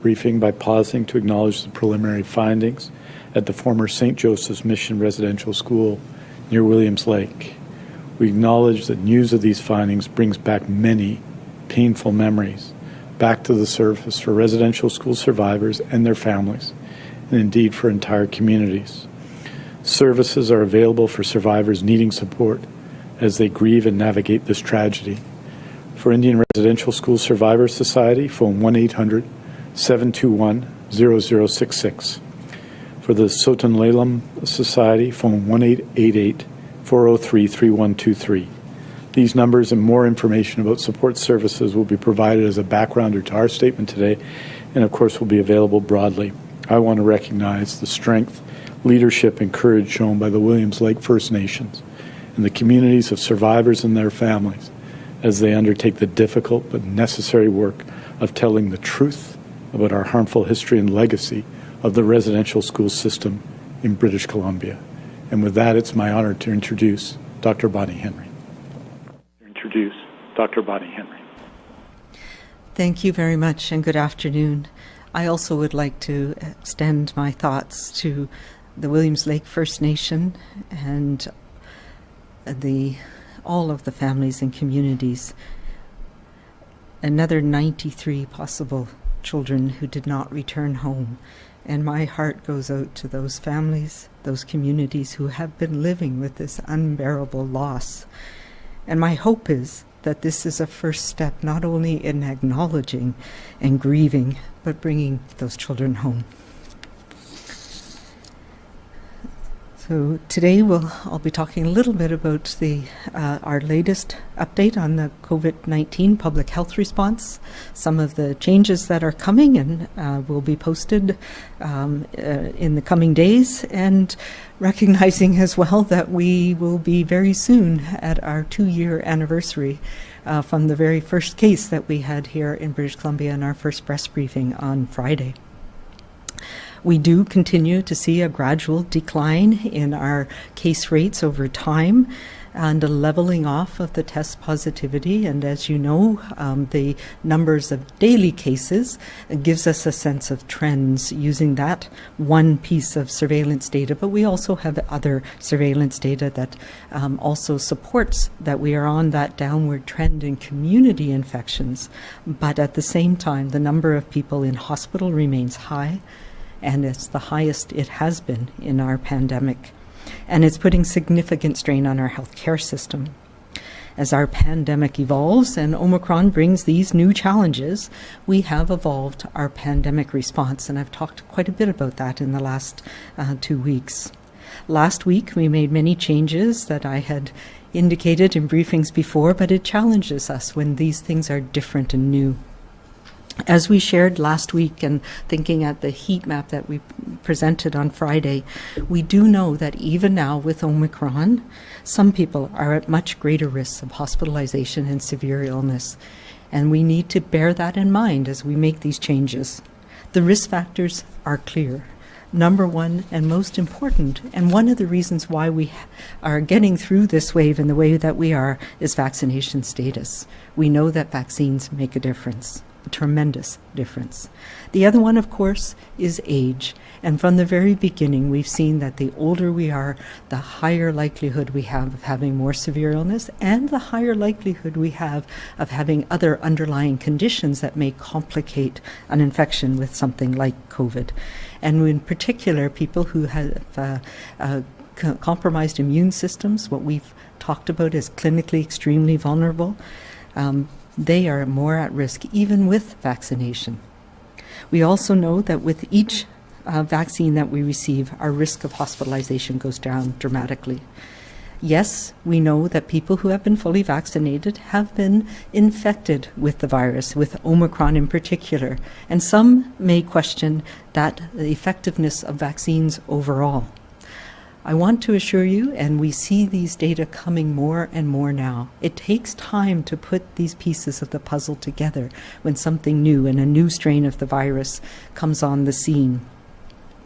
briefing by pausing to acknowledge the preliminary findings at the former St. Joseph's Mission Residential School near Williams Lake. We acknowledge that news of these findings brings back many painful memories back to the surface for residential school survivors and their families, and indeed for entire communities. Services are available for survivors needing support as they grieve and navigate this tragedy. For Indian Residential School Survivors Society, phone 1 800 721 0066. For the Tsow-Tun Le Lum Society, phone 1 888 403 3123. These numbers and more information about support services will be provided as a backgrounder to our statement today, and of course will be available broadly. I want to recognize the strength, leadership, and courage shown by the Williams Lake First Nations and the communities of survivors and their families as they undertake the difficult but necessary work of telling the truth about our harmful history and legacy of the residential school system in British Columbia. And with that, it's my honor to introduce Dr. Bonnie Henry. Introduce Dr. Bonnie Henry. Thank you very much and good afternoon. I also would like to extend my thoughts to the Williams Lake First Nation and the all of the families and communities. Another 93 possible children who did not return home. And my heart goes out to those families, those communities who have been living with this unbearable loss. And my hope is that this is a first step not only in acknowledging and grieving, but bringing those children home. So today we'll I'll be talking a little bit about the uh, our latest update on the COVID-19 public health response, some of the changes that are coming and uh, will be posted um, uh, in the coming days, and recognizing as well that we will be very soon at our two-year anniversary uh, from the very first case that we had here in British Columbia in our first press briefing on Friday. We do continue to see a gradual decline in our case rates over time and a leveling off of the test positivity. And as you know, um, the numbers of daily cases gives us a sense of trends using that one piece of surveillance data. But we also have other surveillance data that um, also supports that we are on that downward trend in community infections. But at the same time, the number of people in hospital remains high and it's the highest it has been in our pandemic. And it's putting significant strain on our healthcare system. As our pandemic evolves and Omicron brings these new challenges, we have evolved our pandemic response, and I've talked quite a bit about that in the last uh, two weeks. Last week, we made many changes that I had indicated in briefings before, but it challenges us when these things are different and new. As we shared last week and thinking at the heat map that we presented on Friday, we do know that even now with Omicron, some people are at much greater risk of hospitalization and severe illness. And we need to bear that in mind as we make these changes. The risk factors are clear. Number one and most important, and one of the reasons why we are getting through this wave in the way that we are, is vaccination status. We know that vaccines make a difference tremendous difference. The other one, of course, is age. And from the very beginning, we've seen that the older we are, the higher likelihood we have of having more severe illness, and the higher likelihood we have of having other underlying conditions that may complicate an infection with something like COVID. And in particular, people who have uh, uh, compromised immune systems, what we've talked about as clinically extremely vulnerable. Um, they are more at risk even with vaccination. We also know that with each uh, vaccine that we receive, our risk of hospitalization goes down dramatically. Yes, we know that people who have been fully vaccinated have been infected with the virus, with Omicron in particular, and some may question that the effectiveness of vaccines overall. I want to assure you, and we see these data coming more and more now, it takes time to put these pieces of the puzzle together when something new and a new strain of the virus comes on the scene.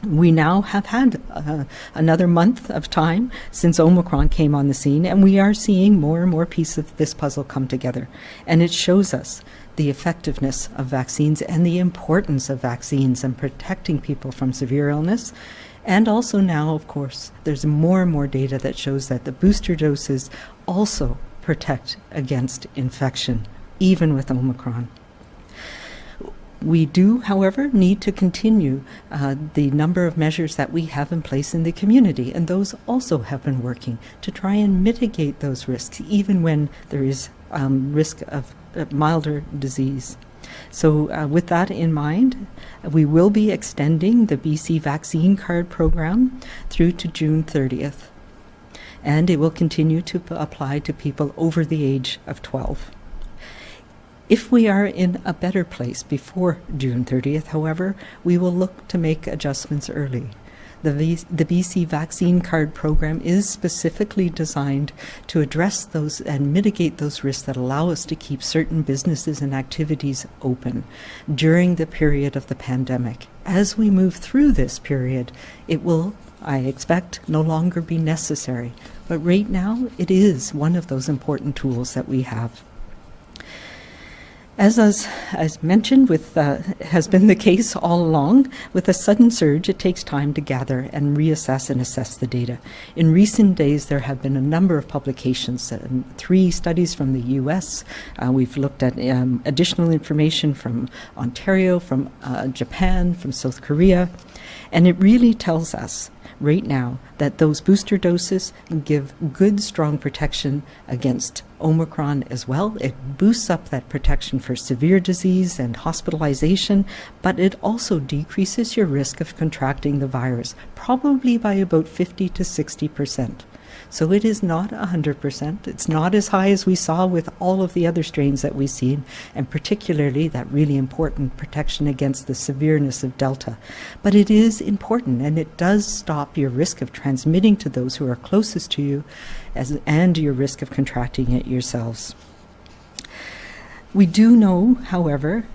we now have had uh, another month of time since Omicron came on the scene, and we are seeing more and more pieces of this puzzle come together. And it shows us the effectiveness of vaccines and the importance of vaccines and protecting people from severe illness. And also now, of course, there's more and more data that shows that the booster doses also protect against infection, even with Omicron. We do, however, need to continue uh, the number of measures that we have in place in the community, and those also have been working to try and mitigate those risks, even when there is um, risk of milder disease. So, uh, with that in mind, we will be extending the BC Vaccine Card program through to June 30th, and it will continue to apply to people over the age of 12. If we are in a better place before June 30th, however, we will look to make adjustments early. The, v- the BC Vaccine Card program is specifically designed to address those and mitigate those risks that allow us to keep certain businesses and activities open during the period of the pandemic. As we move through this period, it will, I expect, no longer be necessary. But right now, it is one of those important tools that we have. As, as, as mentioned, with uh, has been the case all along, with a sudden surge, it takes time to gather and reassess and assess the data. In recent days, there have been a number of publications, uh, three studies from the U.S. Uh, we've looked at um, additional information from Ontario, from uh, Japan, from South Korea, and it really tells us right now that those booster doses give good, strong protection against Omicron as well. It boosts up that protection for severe disease and hospitalization, but it also decreases your risk of contracting the virus, probably by about 50 to 60 percent. So it is not 100%. It's not as high as we saw with all of the other strains that we've seen, and particularly that really important protection against the severeness of Delta. But it is important, and it does stop your risk of transmitting to those who are closest to you as, and your risk of contracting it yourselves. We do know, however,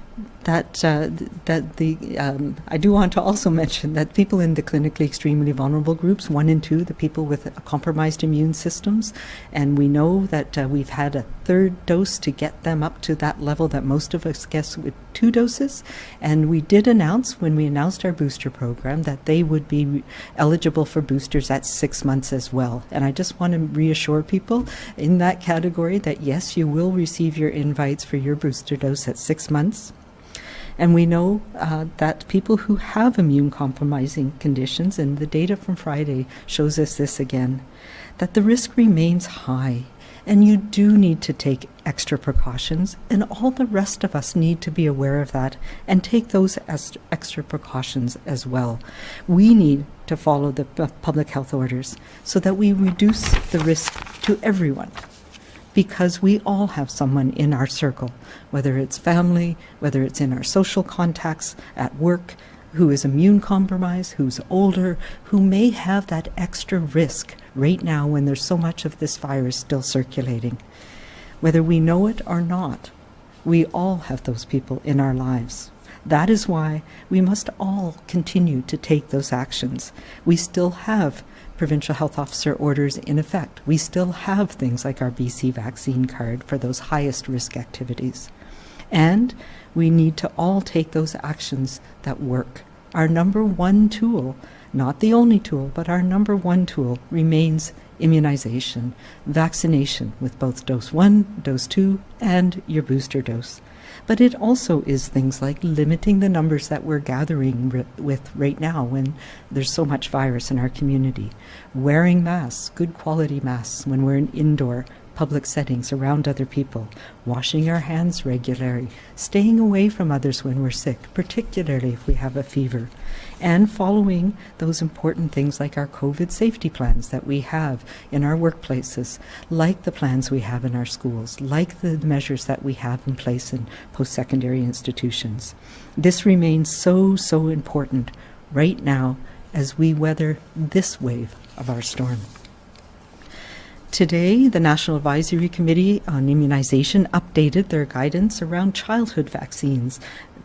that uh, that the um, I do want to also mention that people in the clinically extremely vulnerable groups, one and two, the people with compromised immune systems, and we know that uh, we've had a third dose to get them up to that level that most of us guess with two doses, and we did announce when we announced our booster program that they would be eligible for boosters at six months as well. And I just want to reassure people in that category that yes, you will receive your invites for your booster dose at six months. And we know uh, that people who have immune compromising conditions, and the data from Friday shows us this again, that the risk remains high. And you do need to take extra precautions, and all the rest of us need to be aware of that and take those extra precautions as well. We need to follow the public health orders so that we reduce the risk to everyone because we all have someone in our circle, whether it's family, whether it's in our social contacts, at work, who is immune compromised, who's older, who may have that extra risk right now when there's so much of this virus still circulating. Whether we know it or not, we all have those people in our lives. That is why we must all continue to take those actions. We still have provincial health officer orders in effect. We still have things like our BC vaccine card for those highest risk activities. And we need to all take those actions that work. Our number one tool, not the only tool, but our number one tool remains immunization, vaccination with both dose one, dose two, and your booster dose. But it also is things like limiting the numbers that we're gathering with right now when there's so much virus in our community, wearing masks, good quality masks when we're in indoor public settings around other people, washing our hands regularly, staying away from others when we're sick, particularly if we have a fever, and following those important things like our COVID safety plans that we have in our workplaces, like the plans we have in our schools, like the measures that we have in place in post secondary institutions. This remains so, so important right now as we weather this wave of our storm. Today, the National Advisory Committee on Immunization updated their guidance around childhood vaccines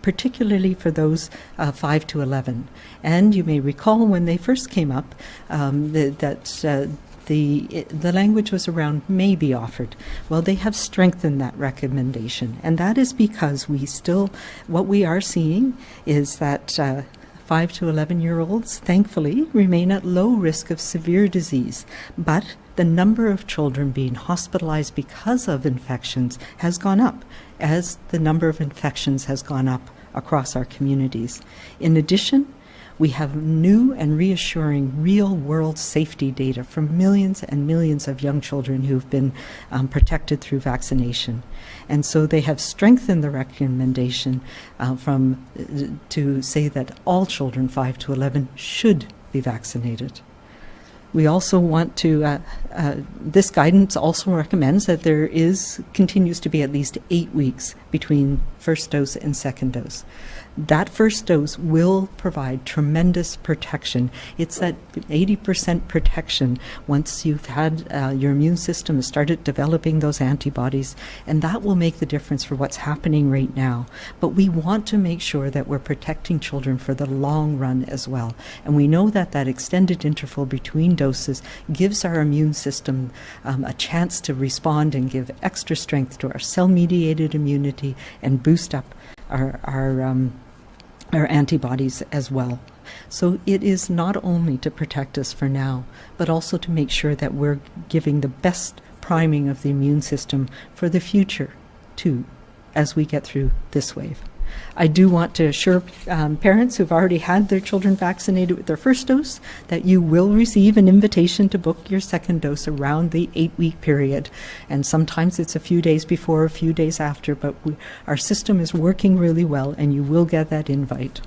particularly for those uh, 5 to 11. And you may recall when they first came up um, that uh, the, the language was around may be offered. Well, they have strengthened that recommendation, and that is because we still, what we are seeing is that uh, 5 to 11 year olds, thankfully, remain at low risk of severe disease, but the number of children being hospitalized because of infections has gone up as the number of infections has gone up across our communities. In addition, we have new and reassuring real world safety data from millions and millions of young children who've been um, protected through vaccination. And so they have strengthened the recommendation uh, from uh, to say that all children 5 to 11 should be vaccinated. We also want to, uh, uh, this guidance also recommends that there is, continues to be at least eight weeks between first dose and second dose that first dose will provide tremendous protection. It's that 80% protection once you've had uh, your immune system started developing those antibodies, and that will make the difference for what's happening right now. But we want to make sure that we're protecting children for the long run as well. And we know that that extended interval between doses gives our immune system um, a chance to respond and give extra strength to our cell-mediated immunity and boost up our, our um, our antibodies as well. So it is not only to protect us for now, but also to make sure that we're giving the best priming of the immune system for the future, too, as we get through this wave. I do want to assure um, parents who've already had their children vaccinated with their first dose that you will receive an invitation to book your second dose around the eight week period. And sometimes it's a few days before, a few days after, but we, our system is working really well and you will get that invite.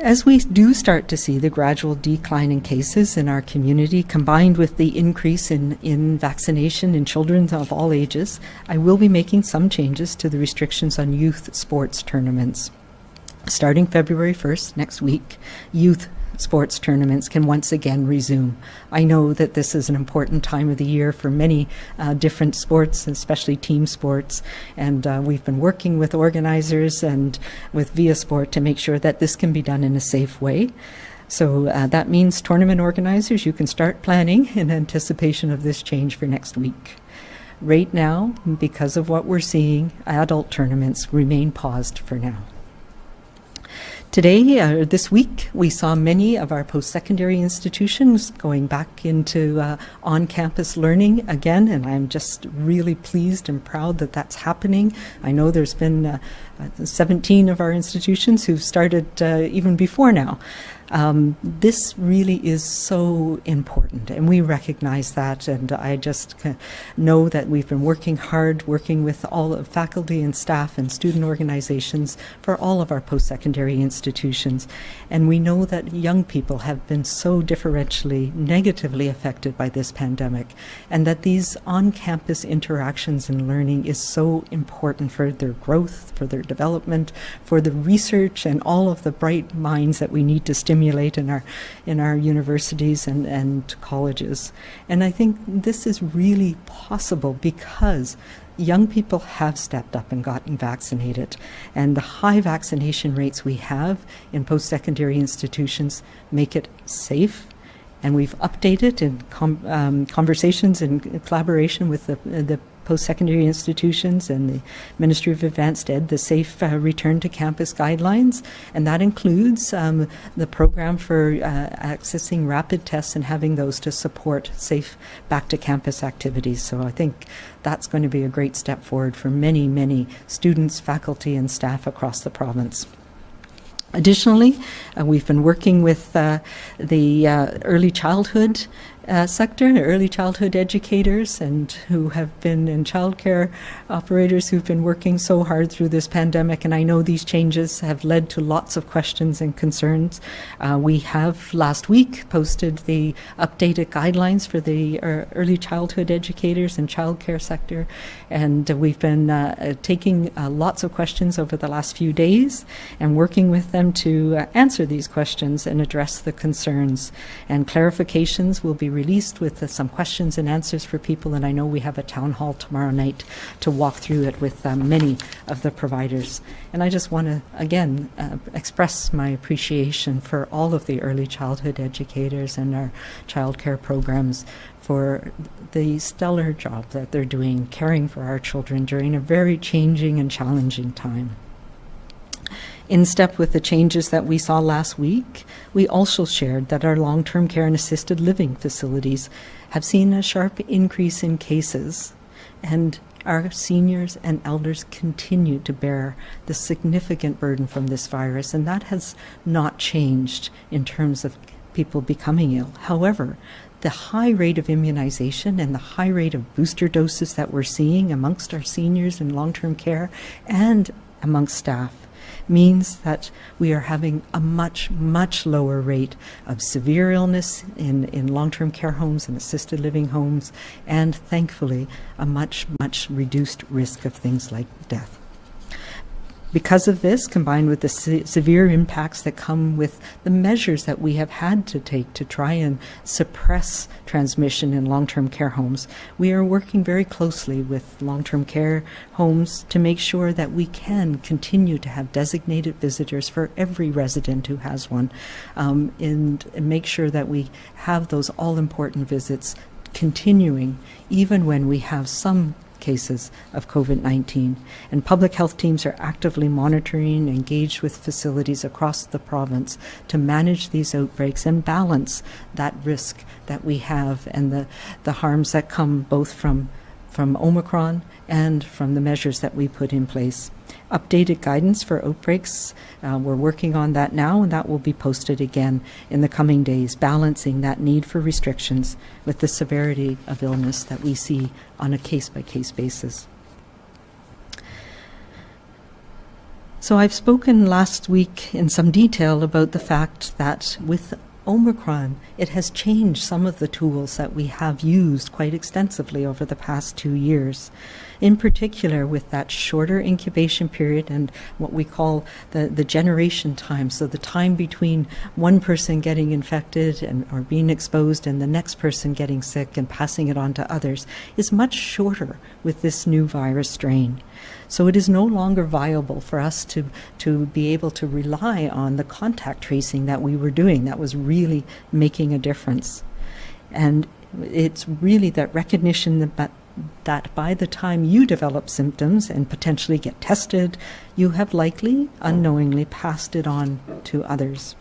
As we do start to see the gradual decline in cases in our community, combined with the increase in, in vaccination in children of all ages, I will be making some changes to the restrictions on youth sports tournaments. Starting February 1st, next week, youth sports tournaments can once again resume. I know that this is an important time of the year for many uh, different sports, especially team sports, and uh, we've been working with organizers and with viaSport to make sure that this can be done in a safe way. So uh, that means tournament organizers, you can start planning in anticipation of this change for next week. Right now, because of what we're seeing, adult tournaments remain paused for now. Today, uh, this week, we saw many of our post-secondary institutions going back into uh, on-campus learning again, and I'm just really pleased and proud that that's happening. I know there's been uh, uh 17 of our institutions who've started uh, even before now. Um, this really is so important, and we recognize that. And I just know that we've been working hard, working with all of faculty and staff and student organizations for all of our post-secondary institutions. And we know that young people have been so differentially negatively affected by this pandemic, and that these on-campus interactions and learning is so important for their growth, for their development, for the research, and all of the bright minds that we need to stimulate in our in our universities and, and colleges. And I think this is really possible because young people have stepped up and gotten vaccinated. And the high vaccination rates we have in post-secondary institutions make it safe. And we've updated in com um, conversations and collaboration with the, the post-secondary institutions and the Ministry of Advanced Ed the Safe uh, Return to Campus guidelines, and that includes um, the program for uh, accessing rapid tests and having those to support safe back-to-campus activities. So I think that's going to be a great step forward for many, many students, faculty, and staff across the province. Additionally, uh, we've been working with uh, the uh, early childhood uh, sector, and early childhood educators, and who have been in childcare operators who've been working so hard through this pandemic. And I know these changes have led to lots of questions and concerns. Uh, we have last week posted the updated guidelines for the uh, early childhood educators and childcare sector, and we've been uh, uh, taking uh, lots of questions over the last few days and working with them to answer answer these questions and address the concerns. And clarifications will be released with uh, some questions and answers for people. And I know we have a town hall tomorrow night to walk through it with uh, many of the providers. And I just want to, again, uh, express my appreciation for all of the early childhood educators and our childcare programs for the stellar job that they're doing caring for our children during a very changing and challenging time. In step with the changes that we saw last week, we also shared that our long term care and assisted living facilities have seen a sharp increase in cases, and our seniors and elders continue to bear the significant burden from this virus, and that has not changed in terms of people becoming ill. However, the high rate of immunization and the high rate of booster doses that we're seeing amongst our seniors in long term care and amongst staff means that we are having a much, much lower rate of severe illness in, in long term care homes and assisted living homes, and thankfully, a much, much reduced risk of things like death. Because of this, combined with the se severe impacts that come with the measures that we have had to take to try and suppress transmission in long term care homes, we are working very closely with long term care homes to make sure that we can continue to have designated visitors for every resident who has one um, and, and make sure that we have those all important visits continuing even when we have some cases of COVID 19. And public health teams are actively monitoring engaged with facilities across the province to manage these outbreaks and balance that risk that we have and the, the harms that come both from, from Omicron and from the measures that we put in place updated guidance for outbreaks. Uh, we're working on that now, and that will be posted again in the coming days, balancing that need for restrictions with the severity of illness that we see on a case by case basis. So, I've spoken last week in some detail about the fact that with Omicron, it has changed some of the tools that we have used quite extensively over the past two years. In particular, with that shorter incubation period and what we call the, the generation time, so the time between one person getting infected and or being exposed and the next person getting sick and passing it on to others, is much shorter with this new virus strain. So it is no longer viable for us to, to be able to rely on the contact tracing that we were doing that was really making a difference. And it's really that recognition that, that by the time you develop symptoms and potentially get tested, you have likely unknowingly passed it on to others.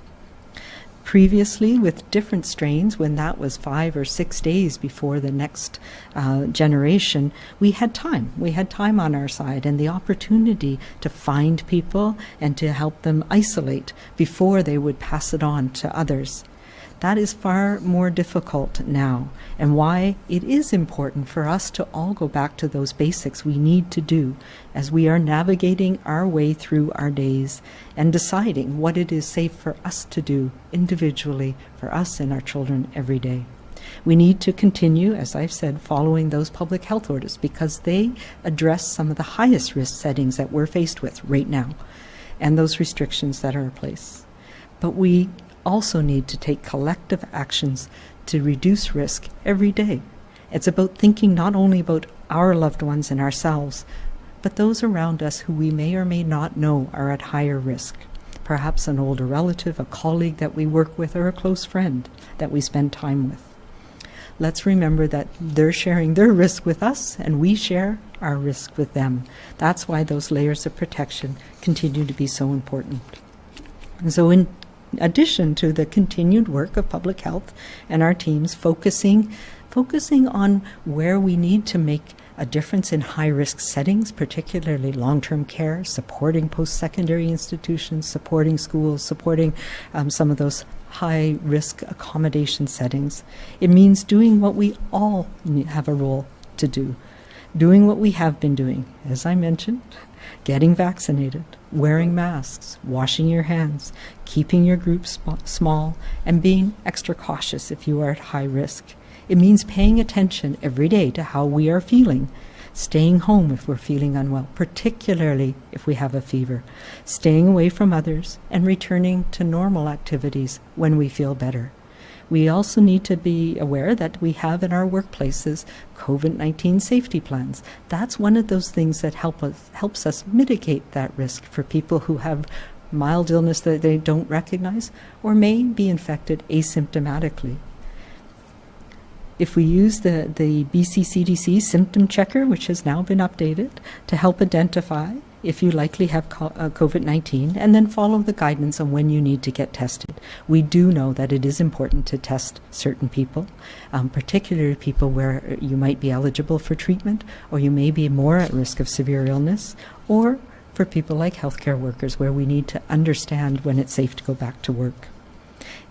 Previously, with different strains, when that was five or six days before the next uh, generation, we had time. We had time on our side and the opportunity to find people and to help them isolate before they would pass it on to others. That is far more difficult now, and why it is important for us to all go back to those basics we need to do as we are navigating our way through our days and deciding what it is safe for us to do individually for us and our children every day. We need to continue, as I've said, following those public health orders because they address some of the highest risk settings that we're faced with right now and those restrictions that are in place. But we also need to take collective actions to reduce risk every day. It's about thinking not only about our loved ones and ourselves, but those around us who we may or may not know are at higher risk. Perhaps an older relative, a colleague that we work with, or a close friend that we spend time with. Let's remember that they're sharing their risk with us and we share our risk with them. That's why those layers of protection continue to be so important. And so, in addition to the continued work of public health and our teams focusing focusing on where we need to make a difference in high risk settings, particularly long term care, supporting post secondary institutions, supporting schools, supporting um, some of those high risk accommodation settings. It means doing what we all have a role to do, doing what we have been doing, as I mentioned, getting vaccinated, wearing masks, washing your hands, keeping your group sm- small, and being extra cautious if you are at high risk. It means paying attention every day to how we are feeling staying home if we're feeling unwell, particularly if we have a fever, staying away from others, and returning to normal activities when we feel better. We also need to be aware that we have in our workplaces COVID 19 safety plans. That's one of those things that help us, helps us mitigate that risk for people who have mild illness that they don't recognize or may be infected asymptomatically. If we use the, the BCCDC symptom checker, which has now been updated, to help identify if you likely have uh, COVID 19 and then follow the guidance on when you need to get tested. We do know that it is important to test certain people, um, particularly people where you might be eligible for treatment or you may be more at risk of severe illness, or for people like healthcare workers where we need to understand when it's safe to go back to work.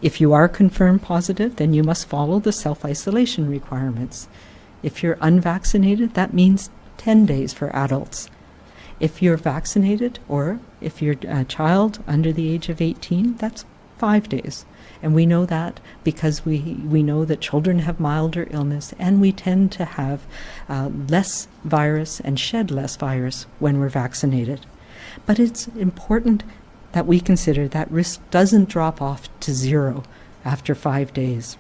If you are confirmed positive, then you must follow the self isolation requirements. If you're unvaccinated, that means 10 days for adults. If you're vaccinated or if you're a child under the age of 18, that's five days. And we know that because we, we know that children have milder illness and we tend to have uh, less virus and shed less virus when we're vaccinated. But it's important that we consider that risk doesn't drop off to zero after five days.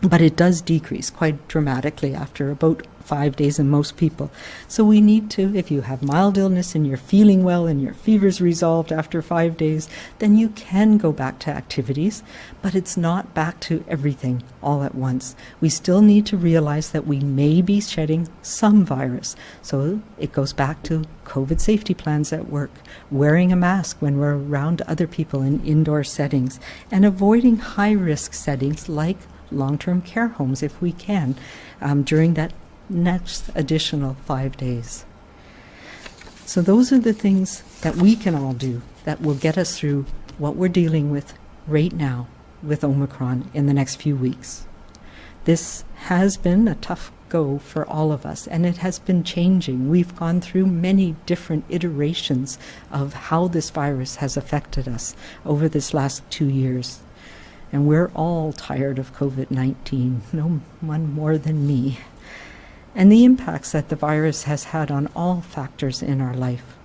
But it does decrease quite dramatically after about five days in most people. So we need to, if you have mild illness and you're feeling well and your fever's resolved after five days, then you can go back to activities, but it's not back to everything all at once. We still need to realize that we may be shedding some virus. So it goes back to COVID safety plans at work, wearing a mask when we're around other people in indoor settings, and avoiding high risk settings like long term care homes if we can um, during that next additional five days. So, those are the things that we can all do that will get us through what we're dealing with right now with Omicron in the next few weeks. This has been a tough go for all of us, and it has been changing. We've gone through many different iterations of how this virus has affected us over this last two years. And we're all tired of COVID 19, no one more than me and the impacts that the virus has had on all factors in our life.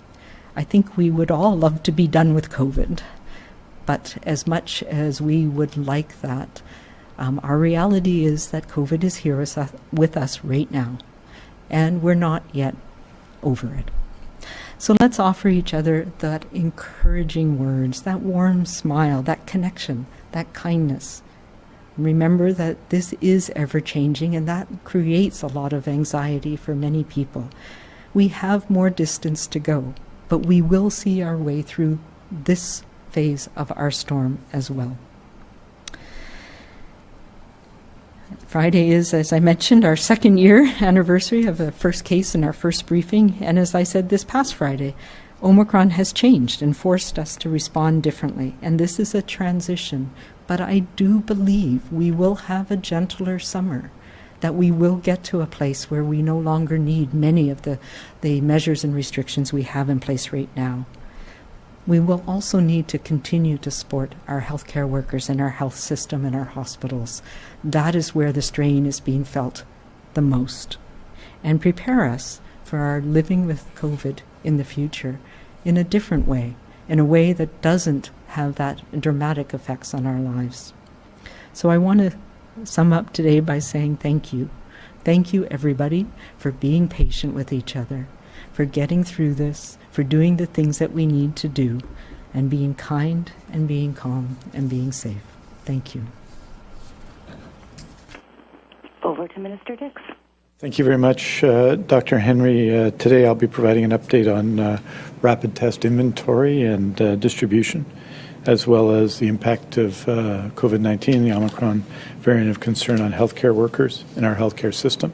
I think we would all love to be done with COVID, but as much as we would like that, um, our reality is that COVID is here with us right now, and we're not yet over it. So let's offer each other that encouraging words, that warm smile, that connection, that kindness Remember that this is ever changing, and that creates a lot of anxiety for many people. We have more distance to go, but we will see our way through this phase of our storm as well. Friday is, as I mentioned, our second year anniversary of the first case in our first briefing. And as I said this past Friday, Omicron has changed and forced us to respond differently. And this is a transition but I do believe we will have a gentler summer, that we will get to a place where we no longer need many of the, the measures and restrictions we have in place right now. We will also need to continue to support our healthcare workers and our health system and our hospitals. That is where the strain is being felt the most. And prepare us for our living with COVID in the future in a different way, in a way that doesn't have that dramatic effects on our lives. So I want to sum up today by saying thank you. Thank you, everybody, for being patient with each other, for getting through this, for doing the things that we need to do, and being kind and being calm and being safe. Thank you. Over to Minister Dix. Thank you very much, uh, Dr. Henry. Uh, today I'll be providing an update on uh, rapid test inventory and uh, distribution as well as the impact of uh, COVID 19, the Omicron variant of concern on healthcare workers in our healthcare system,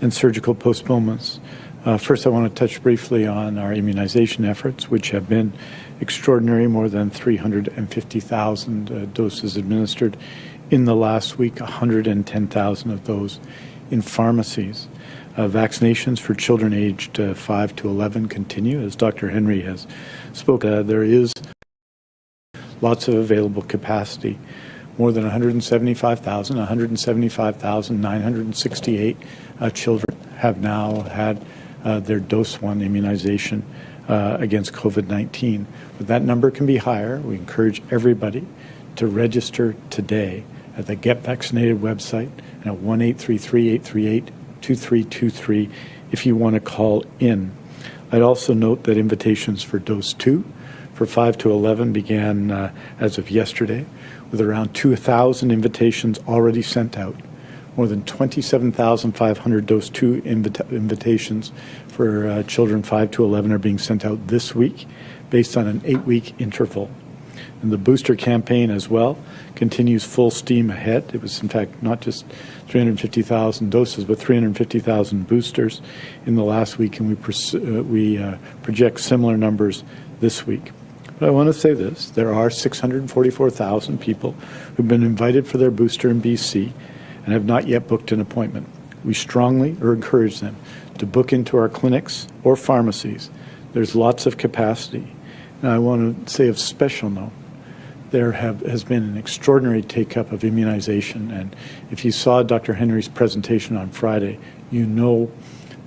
and surgical postponements. Uh, first, I want to touch briefly on our immunization efforts, which have been extraordinary more than 350,000 uh, doses administered in the last week, 110,000 of those in pharmacies. Uh, vaccinations for children aged uh, 5 to 11 continue. As Dr. Henry has spoken, uh, there is lots of available capacity. More than 175,000, 175,968 uh, children have now had uh, their dose one immunization uh, against COVID-19. But that number can be higher. We encourage everybody to register today at the Get Vaccinated website and at 1-833-838-2323 if you want to call in. I'd also note that invitations for dose two for 5 to 11 began uh, as of yesterday, with around 2,000 invitations already sent out. More than 27,500 dose two invita- invitations for uh, children 5 to 11 are being sent out this week based on an eight week interval. And the booster campaign as well continues full steam ahead. It was, in fact, not just 350,000 doses, but 350,000 boosters in the last week, and we, uh, we uh, project similar numbers this week. But I want to say this there are 644,000 people who've been invited for their booster in BC and have not yet booked an appointment. We strongly encourage them to book into our clinics or pharmacies. There's lots of capacity. And I want to say of special note, there have, has been an extraordinary take up of immunization. And if you saw Dr. Henry's presentation on Friday, you know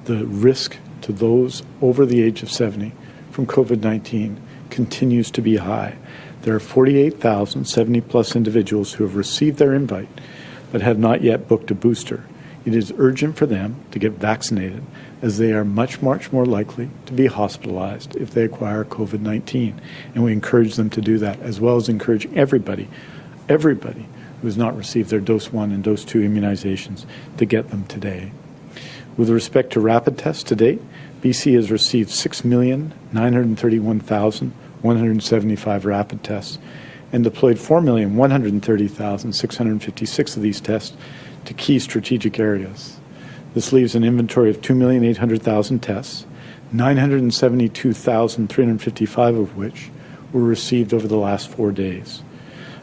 the risk to those over the age of 70 from COVID 19 continues to be high. There are 48,000 70 plus individuals who have received their invite but have not yet booked a booster. It is urgent for them to get vaccinated as they are much, much more likely to be hospitalized if they acquire COVID 19. And we encourage them to do that, as well as encourage everybody, everybody who has not received their dose one and dose two immunizations to get them today. With respect to rapid tests to date, BC has received 6,931,175 rapid tests and deployed 4,130,656 of these tests to key strategic areas. This leaves an inventory of 2,800,000 tests, 972,355 of which were received over the last four days.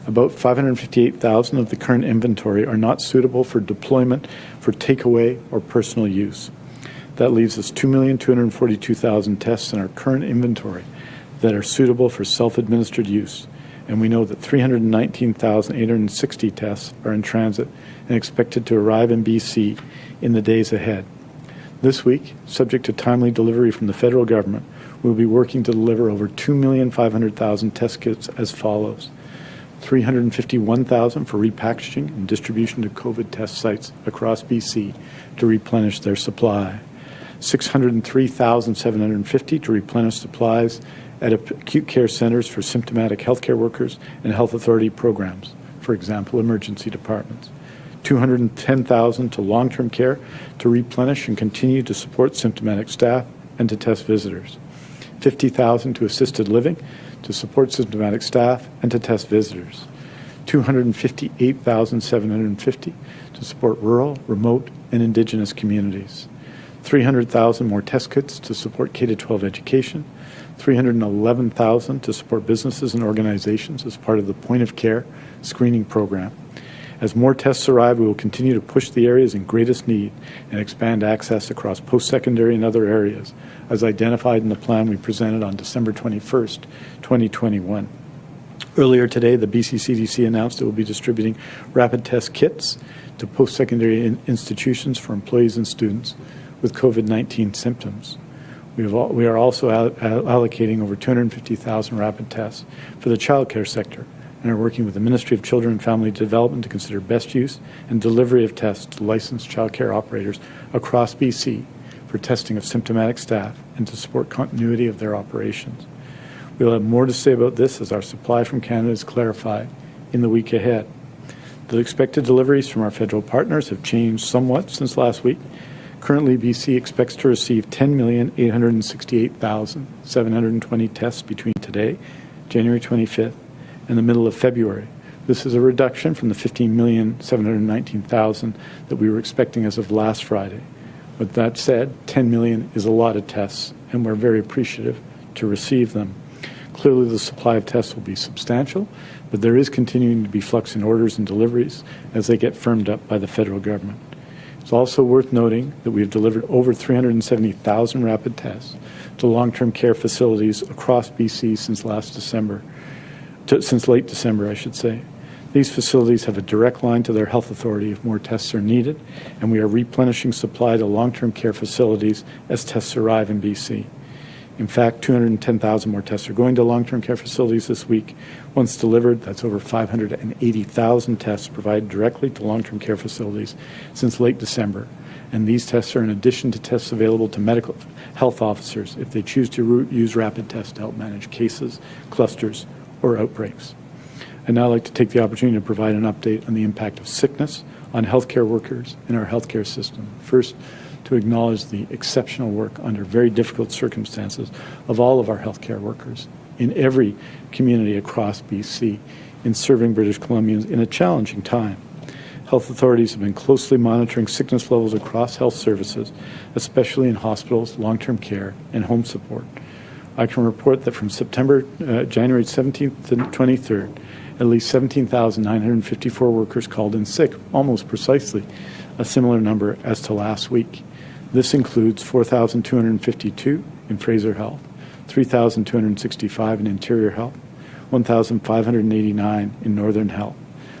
About 558,000 of the current inventory are not suitable for deployment for takeaway or personal use. That leaves us 2,242,000 tests in our current inventory that are suitable for self-administered use, and we know that 319,860 tests are in transit and expected to arrive in BC in the days ahead. This week, subject to timely delivery from the federal government, we'll be working to deliver over 2,500,000 test kits as follows. 351,000 for repackaging and distribution to COVID test sites across BC to replenish their supply. 603,750 to replenish supplies at acute care centers for symptomatic healthcare workers and health authority programs, for example, emergency departments. 210,000 to long-term care to replenish and continue to support symptomatic staff and to test visitors. 50,000 to assisted living to support symptomatic staff and to test visitors. 258,750 to support rural, remote, and indigenous communities. 300,000 more test kits to support K-12 education. 311,000 to support businesses and organizations as part of the point of care screening program. As more tests arrive, we will continue to push the areas in greatest need and expand access across post-secondary and other areas, as identified in the plan we presented on December 21st, 2021. Earlier today, the BC CDC announced it will be distributing rapid test kits to post-secondary in institutions for employees and students with COVID-19 symptoms. We, have, we are also allocating over 250,000 rapid tests for the childcare sector and are working with the Ministry of Children and Family Development to consider best use and delivery of tests to licensed childcare operators across BC for testing of symptomatic staff and to support continuity of their operations. We will have more to say about this as our supply from Canada is clarified in the week ahead. The expected deliveries from our federal partners have changed somewhat since last week. Currently, BC expects to receive 10,868,720 tests between today, January 25th, and the middle of February. This is a reduction from the 15,719,000 that we were expecting as of last Friday. But that said, 10 million is a lot of tests, and we're very appreciative to receive them. Clearly, the supply of tests will be substantial, but there is continuing to be flux in orders and deliveries as they get firmed up by the federal government. It's also worth noting that we have delivered over 370,000 rapid tests to long-term care facilities across BC since last December, to, since late December, I should say. These facilities have a direct line to their health authority if more tests are needed, and we are replenishing supply to long-term care facilities as tests arrive in BC. In fact, 210,000 more tests are going to long-term care facilities this week. Once delivered, that's over 580,000 tests provided directly to long-term care facilities since late December. And these tests are in addition to tests available to medical health officers if they choose to use rapid tests to help manage cases, clusters, or outbreaks. I'd now like to take the opportunity to provide an update on the impact of sickness on healthcare workers in our healthcare system. First, to acknowledge the exceptional work under very difficult circumstances of all of our healthcare workers in every community across BC in serving British Columbians in a challenging time. Health authorities have been closely monitoring sickness levels across health services, especially in hospitals, long-term care, and home support. I can report that from September, uh, January 17th to 23rd, at least 17,954 workers called in sick, almost precisely a similar number as to last week. This includes 4,252 in Fraser Health, 3,265 in Interior Health, 1,589 in Northern Health,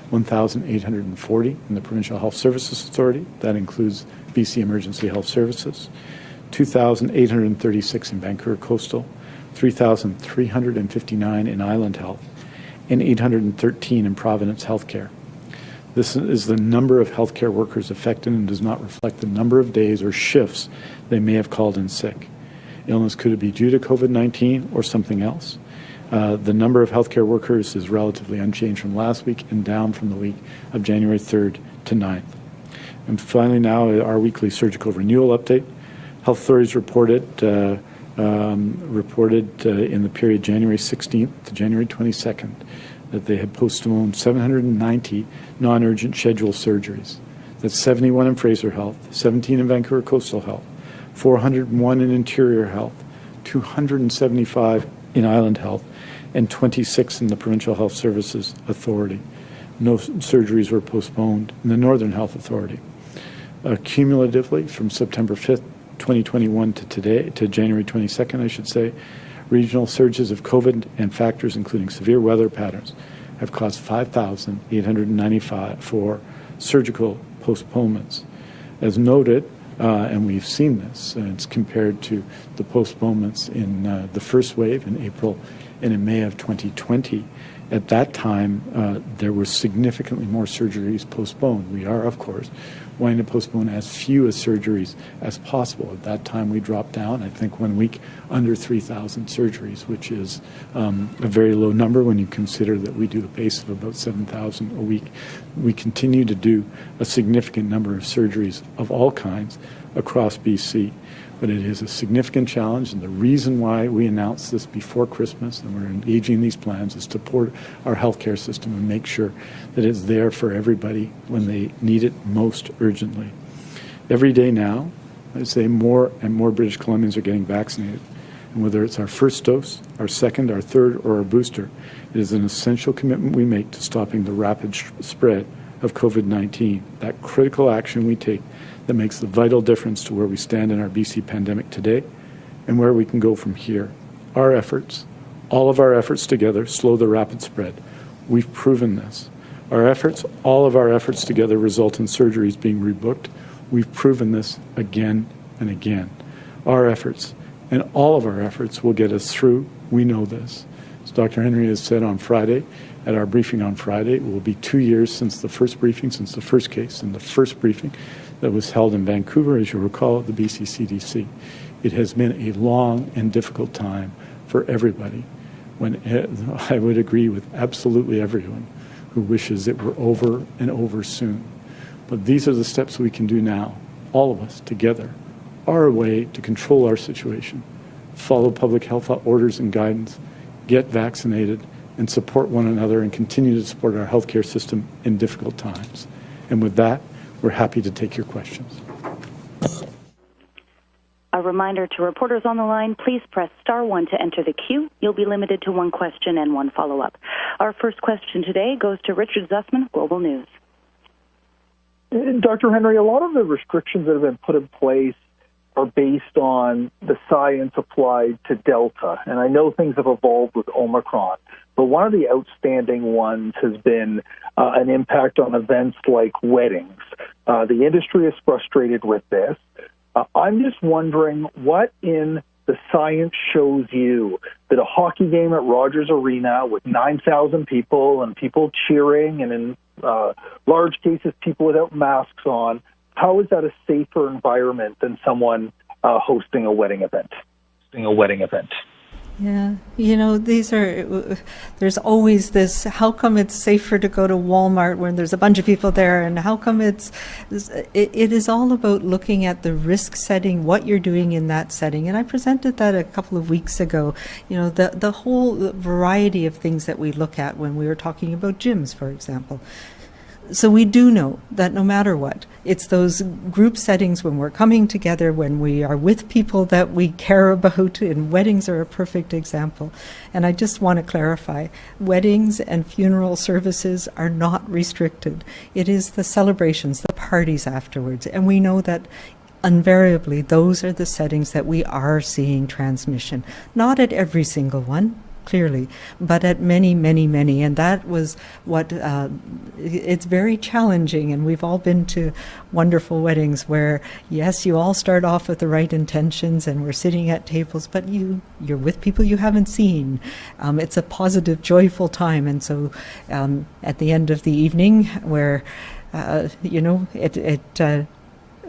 1,840 in the Provincial Health Services Authority, that includes BC Emergency Health Services, 2,836 in Vancouver Coastal, 3,359 in Island Health, and 813 in Providence Healthcare. This is the number of healthcare workers affected and does not reflect the number of days or shifts they may have called in sick. Illness could be due to COVID 19 or something else. Uh, the number of healthcare workers is relatively unchanged from last week and down from the week of January 3rd to 9th. And finally, now our weekly surgical renewal update. Health authorities reported uh, um, reported uh, in the period January 16th to January 22nd that they had postponed 790 non-urgent scheduled surgeries. That's 71 in Fraser Health, 17 in Vancouver Coastal Health, 401 in Interior Health, 275 in Island Health, and 26 in the Provincial Health Services Authority. No surgeries were postponed in the Northern Health Authority. Uh, cumulatively, from September 5th, 2021 to today, to January 22nd, I should say, regional surges of COVID and factors including severe weather patterns have caused 5,895 surgical postponements. As noted, uh, and we've seen this, it's compared to the postponements in uh, the first wave in April and in May of 2020. At that time, uh, there were significantly more surgeries postponed. We are, of course, wanting to postpone as few as surgeries as possible. At that time, we dropped down, I think, one week under 3,000 surgeries, which is um, a very low number when you consider that we do a pace of about 7,000 a week. We continue to do a significant number of surgeries of all kinds across BC but it is a significant challenge. And the reason why we announced this before Christmas and we're engaging these plans is to support our healthcare system and make sure that it's there for everybody when they need it most urgently. Every day now, I'd say more and more British Columbians are getting vaccinated. And whether it's our first dose, our second, our third, or our booster, it is an essential commitment we make to stopping the rapid spread of COVID 19. That critical action we take that makes the vital difference to where we stand in our BC pandemic today and where we can go from here. Our efforts, all of our efforts together, slow the rapid spread. We've proven this. Our efforts, all of our efforts together, result in surgeries being rebooked. We've proven this again and again. Our efforts and all of our efforts will get us through. We know this. As Dr. Henry has said on Friday, at our briefing on Friday, it will be two years since the first briefing, since the first case, and the first briefing that was held in Vancouver, as you recall, at the BC CDC. It has been a long and difficult time for everybody. When eh, I would agree with absolutely everyone who wishes it were over and over soon. But these are the steps we can do now, all of us together, our way to control our situation, follow public health orders and guidance, get vaccinated, and support one another and continue to support our healthcare system in difficult times. And with that, we're happy to take your questions. A reminder to reporters on the line, please press star one to enter the queue. You'll be limited to one question and one follow-up. Our first question today goes to Richard Zussman, Global News. Dr. Henry, a lot of the restrictions that have been put in place are based on the science applied to Delta. And I know things have evolved with Omicron. but one of the outstanding ones has been uh, an impact on events like weddings. Uh, the industry is frustrated with this. Uh, I'm just wondering what in the science shows you that a hockey game at Rogers Arena with 9,000 people and people cheering and in uh, large cases people without masks on, how is that a safer environment than someone uh, hosting a wedding event? Hosting a wedding event. Yeah, you know, these are, there's always this, how come it's safer to go to Walmart when there's a bunch of people there? And how come it's, it, it is all about looking at the risk setting, what you're doing in that setting. And I presented that a couple of weeks ago. You know, the, the whole variety of things that we look at when we were talking about gyms, for example. So we do know that no matter what, it's those group settings when we're coming together, when we are with people that we care about, and weddings are a perfect example. And I just want to clarify weddings and funeral services are not restricted. It is the celebrations, the parties afterwards. And we know that invariably those are the settings that we are seeing transmission. Not at every single one, clearly, but at many, many, many. And that was what uh, it's very challenging. And we've all been to wonderful weddings where, yes, you all start off with the right intentions and we're sitting at tables, but you, you're with people you haven't seen. Um, it's a positive, joyful time. And so um, at the end of the evening, where, uh, you know, it, it uh,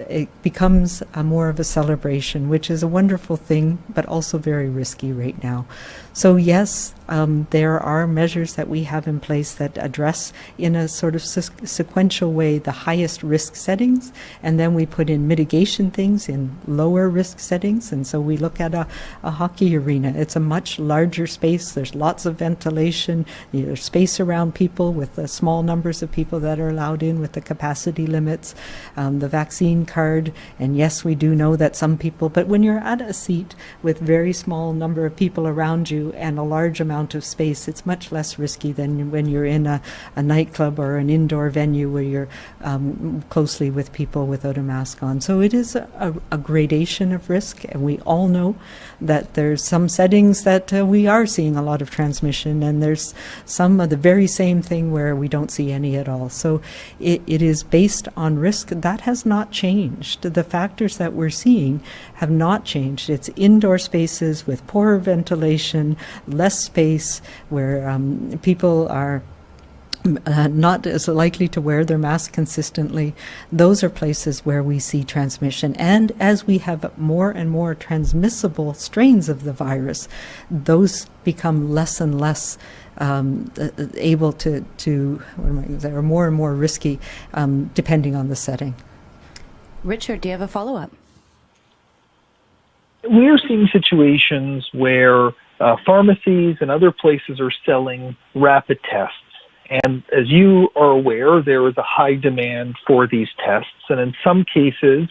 it becomes more of a celebration, which is a wonderful thing, but also very risky right now. So, yes, um, there are measures that we have in place that address in a sort of se- sequential way the highest risk settings, and then we put in mitigation things in lower risk settings. And so we look at a, a hockey arena. It's a much larger space. There's lots of ventilation. There's space around people with the small numbers of people that are allowed in with the capacity limits, um, the vaccine card. And yes, we do know that some people, but when you're at a seat with very small number of people around you and a large amount of space, it's much less risky than when you're in a, a nightclub or an indoor venue where you're um, closely with people without a mask on. So it is a, a, gradation of risk, and we all know that there's some settings that uh, we are seeing a lot of transmission, and there's some of the very same thing where we don't see any at all. So it, it is based on risk. That has not changed. The factors that we're seeing have not changed. It's indoor spaces with poor ventilation, less space, where um, people are uh, not as likely to wear their mask consistently. Those are places where we see transmission. And as we have more and more transmissible strains of the virus, those become less and less um, uh, able to, to they are more and more risky um, depending on the setting. Richard, do you have a follow up? we're seeing situations where uh, pharmacies and other places are selling rapid tests. And as you are aware, there is a high demand for these tests. And in some cases,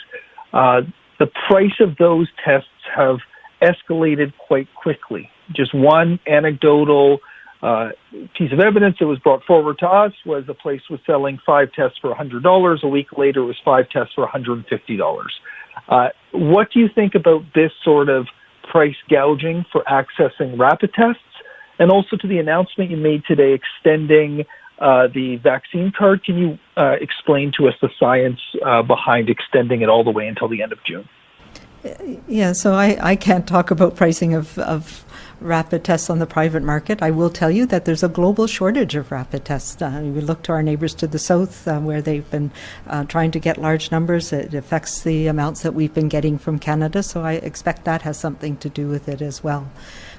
uh, the price of those tests have escalated quite quickly. Just one anecdotal uh, piece of evidence that was brought forward to us was a place was selling five tests for $100. A week later, it was five tests for $150. Uh, what do you think about this sort of price gouging for accessing rapid tests? And also to the announcement you made today extending uh, the vaccine card. Can you uh, explain to us the science uh, behind extending it all the way until the end of June? Yeah, so I, I can't talk about pricing of, of rapid tests on the private market. I will tell you that there's a global shortage of rapid tests. Uh, we look to our neighbors to the south uh, where they've been uh, trying to get large numbers. It affects the amounts that we've been getting from Canada, so I expect that has something to do with it as well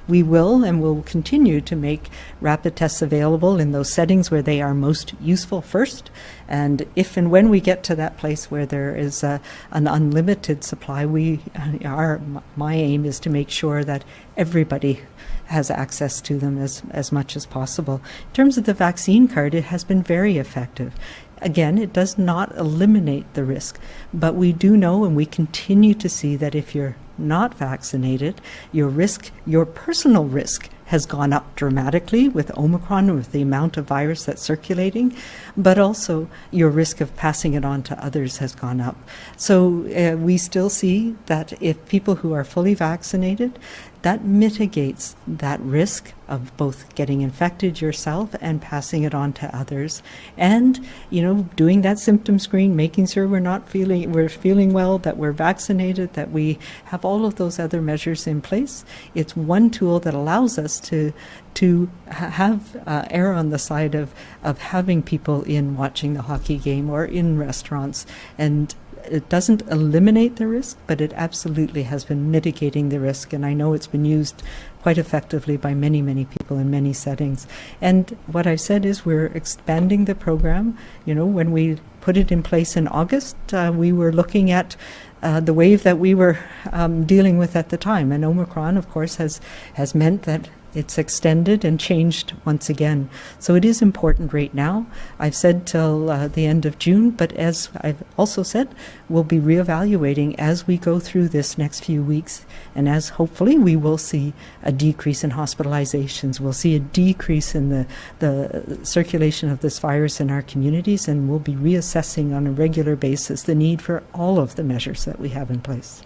we will and will continue to make rapid tests available in those settings where they are most useful first. And if and when we get to that place where there is a, an unlimited supply, we uh, our my aim is to make sure that everybody has access to them as, as much as possible. In terms of the vaccine card, it has been very effective. Again, it does not eliminate the risk, but we do know and we continue to see that if you're not vaccinated, your risk, your personal risk has gone up dramatically with Omicron, with the amount of virus that's circulating, but also your risk of passing it on to others has gone up. So uh, we still see that if people who are fully vaccinated, that mitigates that risk of both getting infected yourself and passing it on to others. And you know doing that symptom screen making sure we're not feeling we're feeling well that we're vaccinated that we have all of those other measures in place. It's one tool that allows us to to have uh, err on the side of of having people in watching the hockey game or in restaurants and it doesn't eliminate the risk, but it absolutely has been mitigating the risk. And I know it's been used quite effectively by many, many people in many settings. And what I said is we're expanding the program. You know, when we put it in place in August, uh, we were looking at uh, the wave that we were um, dealing with at the time. And Omicron, of course, has, has meant that it's extended and changed once again. So it is important right now. I've said till uh, the end of June, but as I've also said, we'll be reevaluating as we go through this next few weeks, and as hopefully we will see a decrease in hospitalizations. We'll see a decrease in the, the circulation of this virus in our communities, and we'll be reassessing on a regular basis the need for all of the measures that we have in place.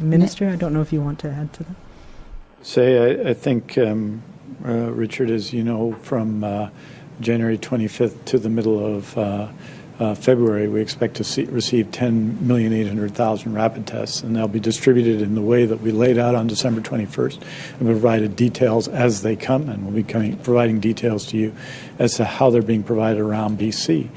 Minister, I don't know if you want to add to that. Say, I, I think, um, uh, Richard, as you know, from uh, January 25th to the middle of uh, uh, February, we expect to see, receive 10,800,000 rapid tests, and they'll be distributed in the way that we laid out on December 21st and provided details as they come, and we'll be coming, providing details to you as to how they're being provided around BC.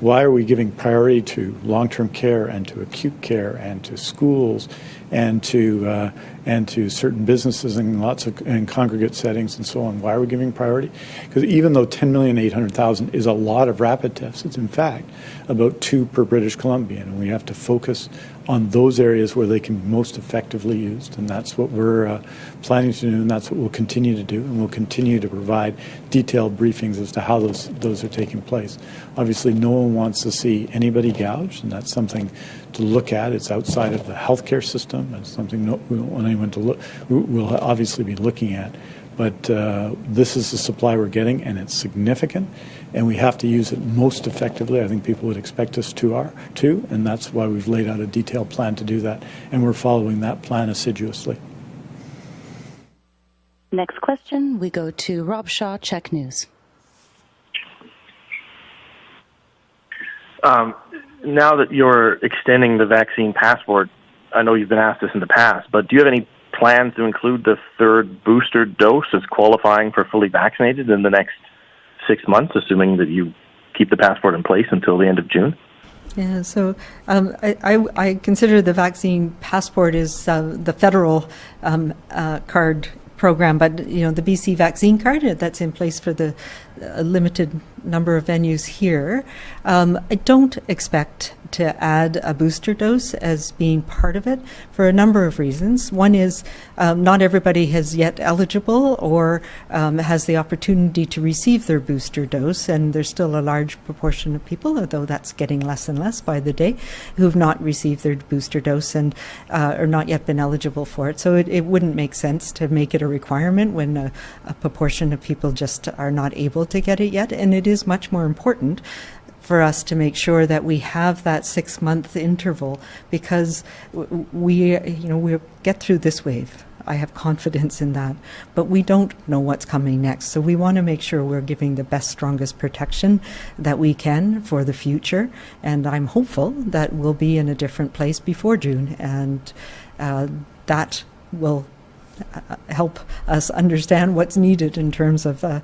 Why are we giving priority to long-term care and to acute care and to schools and to uh, and to certain businesses and lots of in congregate settings and so on. Why are we giving priority? Because even though 10,800,000 is a lot of rapid tests, it's in fact about two per British Columbian, and we have to focus on those areas where they can be most effectively used, and that's what we're uh, planning to do, and that's what we'll continue to do, and we'll continue to provide detailed briefings as to how those those are taking place. Obviously, no one wants to see anybody gouged, and that's something to look at. It's outside of the healthcare system. It's something no, we don't want anyone to look. We'll obviously be looking at, but uh, this is the supply we're getting, and it's significant, and we have to use it most effectively. I think people would expect us to are to, and that's why we've laid out a detailed plan to do that, and we're following that plan assiduously. Next question. We go to Rob Shaw, CHEK News. Um, now that you're extending the vaccine passport, I know you've been asked this in the past, but do you have any plans to include the third booster dose as qualifying for fully vaccinated in the next six months, assuming that you keep the passport in place until the end of June? Yeah, so um, I, I, I, consider the vaccine passport is uh, the federal um, uh, card program, but you know the BC vaccine card that's in place for the uh, limited number of venues here. Um, I don't expect to add a booster dose as being part of it for a number of reasons. One is um, not everybody has yet eligible or um, has the opportunity to receive their booster dose, and there's still a large proportion of people, although that's getting less and less by the day, who've not received their booster dose and uh, are not yet been eligible for it. So it, it, wouldn't make sense to make it a requirement when a, a proportion of people just are not able to get it yet, and it is much more important for us to make sure that we have that six month interval because we, you know, we get through this wave. I have confidence in that, but we don't know what's coming next. So we want to make sure we're giving the best, strongest protection that we can for the future. And I'm hopeful that we'll be in a different place before June, and uh, that will uh, help us understand what's needed in terms of uh,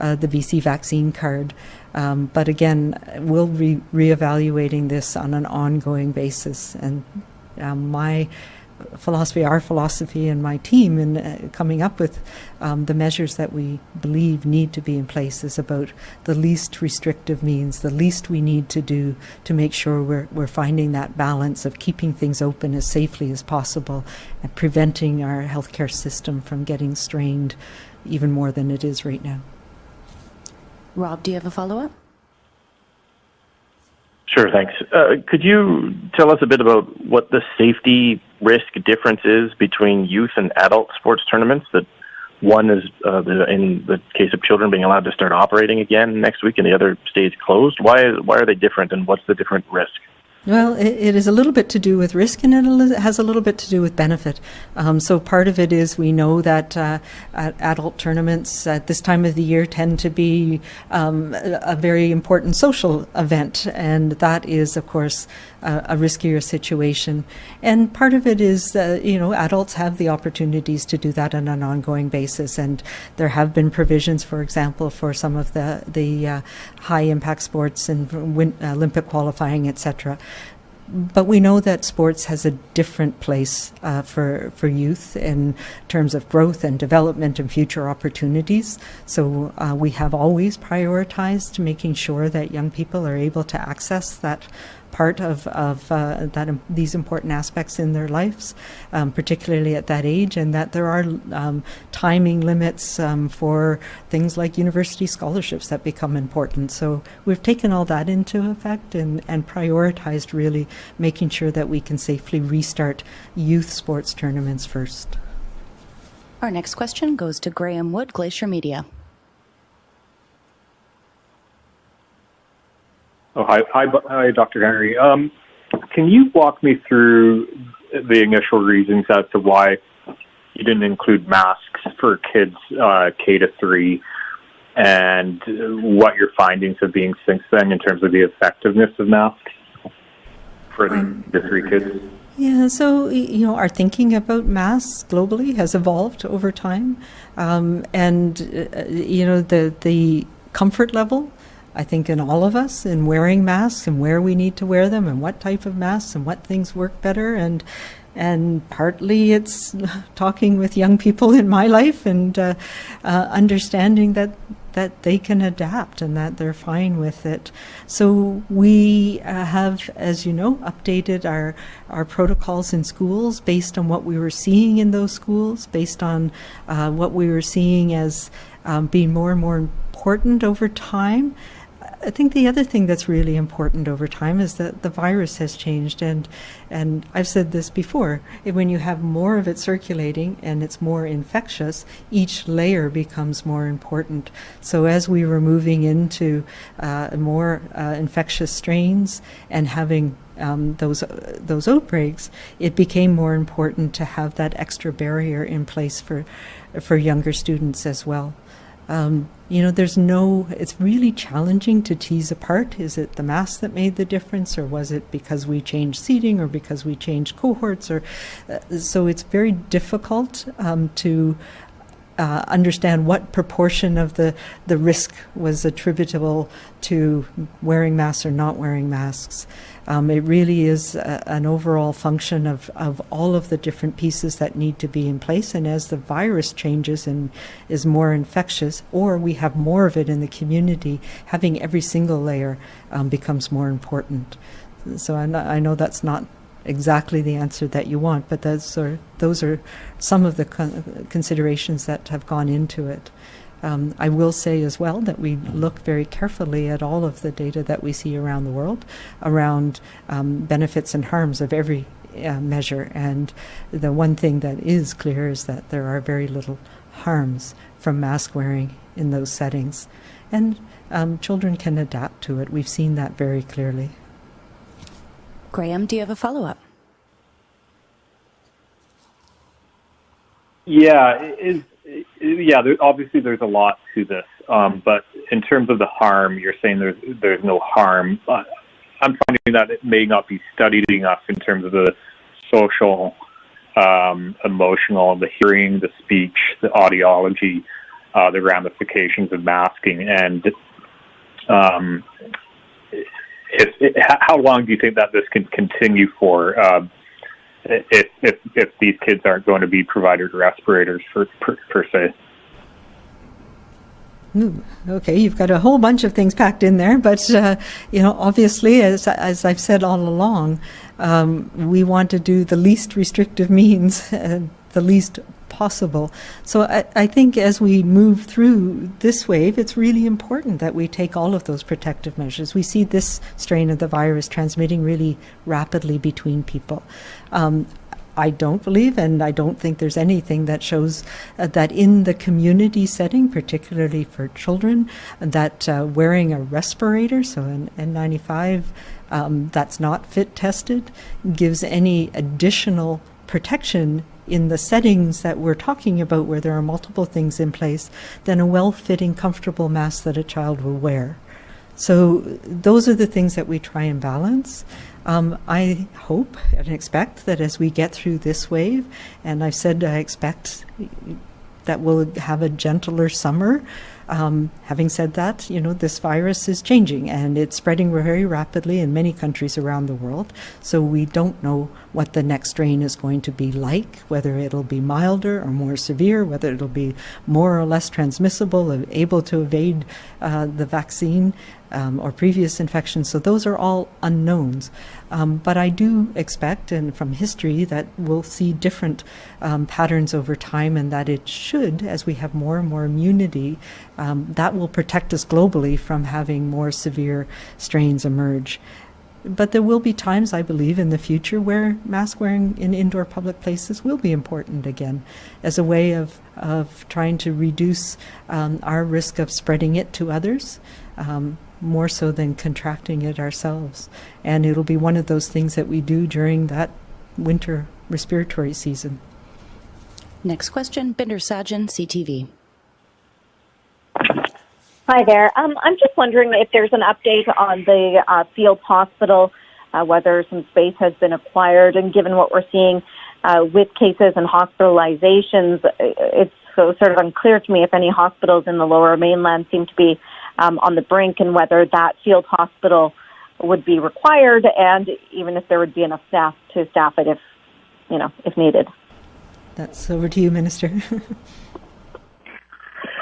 uh, the BC vaccine card. Um, but again, we'll be reevaluating this on an ongoing basis. And um, my philosophy, our philosophy, and my team in uh, coming up with um, the measures that we believe need to be in place is about the least restrictive means, the least we need to do to make sure we're, we're finding that balance of keeping things open as safely as possible and preventing our healthcare system from getting strained even more than it is right now. Rob, do you have a follow up? Sure, thanks. Uh, could you tell us a bit about what the safety risk difference is between youth and adult sports tournaments that one is uh, in the case of children being allowed to start operating again next week, and the other stays closed. Why why are they different, and what's the different risk? Well, it, it is a little bit to do with risk and it has a little bit to do with benefit. Um, so part of it is we know that uh, adult tournaments at this time of the year tend to be um, a, very important social event, and that is, of course, uh, a riskier situation. And part of it is, uh, you know, adults have the opportunities to do that on an ongoing basis, and there have been provisions, for example, for some of the the uh, high impact sports and win- Olympic qualifying, etc but we know that sports has a different place uh, for for youth in terms of growth and development and future opportunities. So uh, we have always prioritized making sure that young people are able to access that part of, of uh, that um, these important aspects in their lives, um, particularly at that age, and that there are um, timing limits um, for things like university scholarships that become important. So we've taken all that into effect and, and prioritized really making sure that we can safely restart youth sports tournaments first. Our next question goes to Graham Wood, Glacier Media. Oh, hi, hi, hi Dr. Henry. Um, can you walk me through the initial reasons as to why you didn't include masks for kids uh, K to three, and what your findings have been since then in terms of the effectiveness of masks for the, um, the three kids? Yeah, so you know, our thinking about masks globally has evolved over time, um, and uh, you know, the the comfort level I think, in all of us in wearing masks and where we need to wear them and what type of masks and what things work better. And and partly it's talking with young people in my life and uh, uh, understanding that that they can adapt and that they're fine with it. So we uh, have, as you know, updated our our protocols in schools based on what we were seeing in those schools, based on uh, what we were seeing as um, being more and more important over time. I think the other thing that's really important over time is that the virus has changed, and and I've said this before. When you have more of it circulating and it's more infectious, each layer becomes more important. So as we were moving into uh, more uh, infectious strains and having um, those uh, those outbreaks, it became more important to have that extra barrier in place for for younger students as well. Um, you know, there's no, it's really challenging to tease apart. Is it the mass that made the difference, or was it because we changed seating, or because we changed cohorts? Or uh, so it's very difficult um, to uh, understand what proportion of the, the risk was attributable to wearing masks or not wearing masks. Um, it really is a, an overall function of, of all of the different pieces that need to be in place. And as the virus changes and is more infectious, or we have more of it in the community, having every single layer um, becomes more important. So I, I know that's not exactly the answer that you want, but those are those are some of the con- considerations that have gone into it. Um, I will say as well that we look very carefully at all of the data that we see around the world around um, benefits and harms of every uh, measure. And the one thing that is clear is that there are very little harms from mask wearing in those settings. And um, children can adapt to it. We've seen that very clearly. Graham, do you have a follow up? Yeah, is, yeah. There, obviously, there's a lot to this, um, but in terms of the harm, you're saying there's there's no harm. Uh, I'm finding that it may not be studied enough in terms of the social, um, emotional, the hearing, the speech, the audiology, uh, the ramifications of masking, and um, if, if, how long do you think that this can continue for? Uh, if, if if these kids aren't going to be provided respirators for per, per se. Okay, you've got a whole bunch of things packed in there, but uh, you know, obviously, as as I've said all along, um, we want to do the least restrictive means, uh, the least possible. So I, I, think as we move through this wave, it's really important that we take all of those protective measures. We see this strain of the virus transmitting really rapidly between people. Um, I don't believe, and I don't think there's anything that shows uh, that in the community setting, particularly for children, that uh, wearing a respirator, so an N95 um, that's not fit tested, gives any additional protection in the settings that we're talking about where there are multiple things in place than a well-fitting, comfortable mask that a child will wear. So those are the things that we try and balance. Um, I hope and expect that as we get through this wave, and I've said I expect that we'll have a gentler summer. Um, having said that, you know, this virus is changing and it's spreading very rapidly in many countries around the world. So we don't know what the next strain is going to be like, whether it'll be milder or more severe, whether it'll be more or less transmissible, able to evade uh, the vaccine um, or previous infections. So those are all unknowns. Um, but I do expect, and from history, that we'll see different um, patterns over time, and that it should, as we have more and more immunity, um, that will protect us globally from having more severe strains emerge. But there will be times, I believe, in the future where mask wearing in indoor public places will be important again as a way of, of trying to reduce um, our risk of spreading it to others. Um, more so than contracting it ourselves. And it'll be one of those things that we do during that winter respiratory season. Next question, Bhinder Sajan, CTV. Hi there. Um, I'm just wondering if there's an update on the uh, field hospital, uh, whether some space has been acquired, and given what we're seeing uh, with cases and hospitalizations, it's so sort of unclear to me if any hospitals in the lower mainland seem to be um, on the brink and whether that field hospital would be required and even if there would be enough staff to staff it if, you know, if needed. That's over to you, Minister.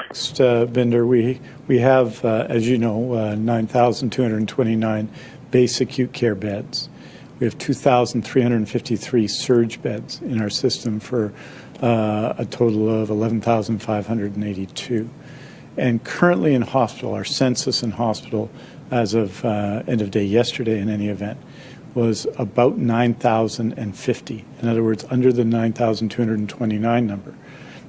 Next, uh, Bhinder, we, we have, uh, as you know, uh, 9,229 base acute care beds. We have 2,353 surge beds in our system for uh, a total of 11,582. And currently in hospital, our census in hospital as of uh, end of day yesterday in any event was about 9,050. In other words, under the 9,229 number.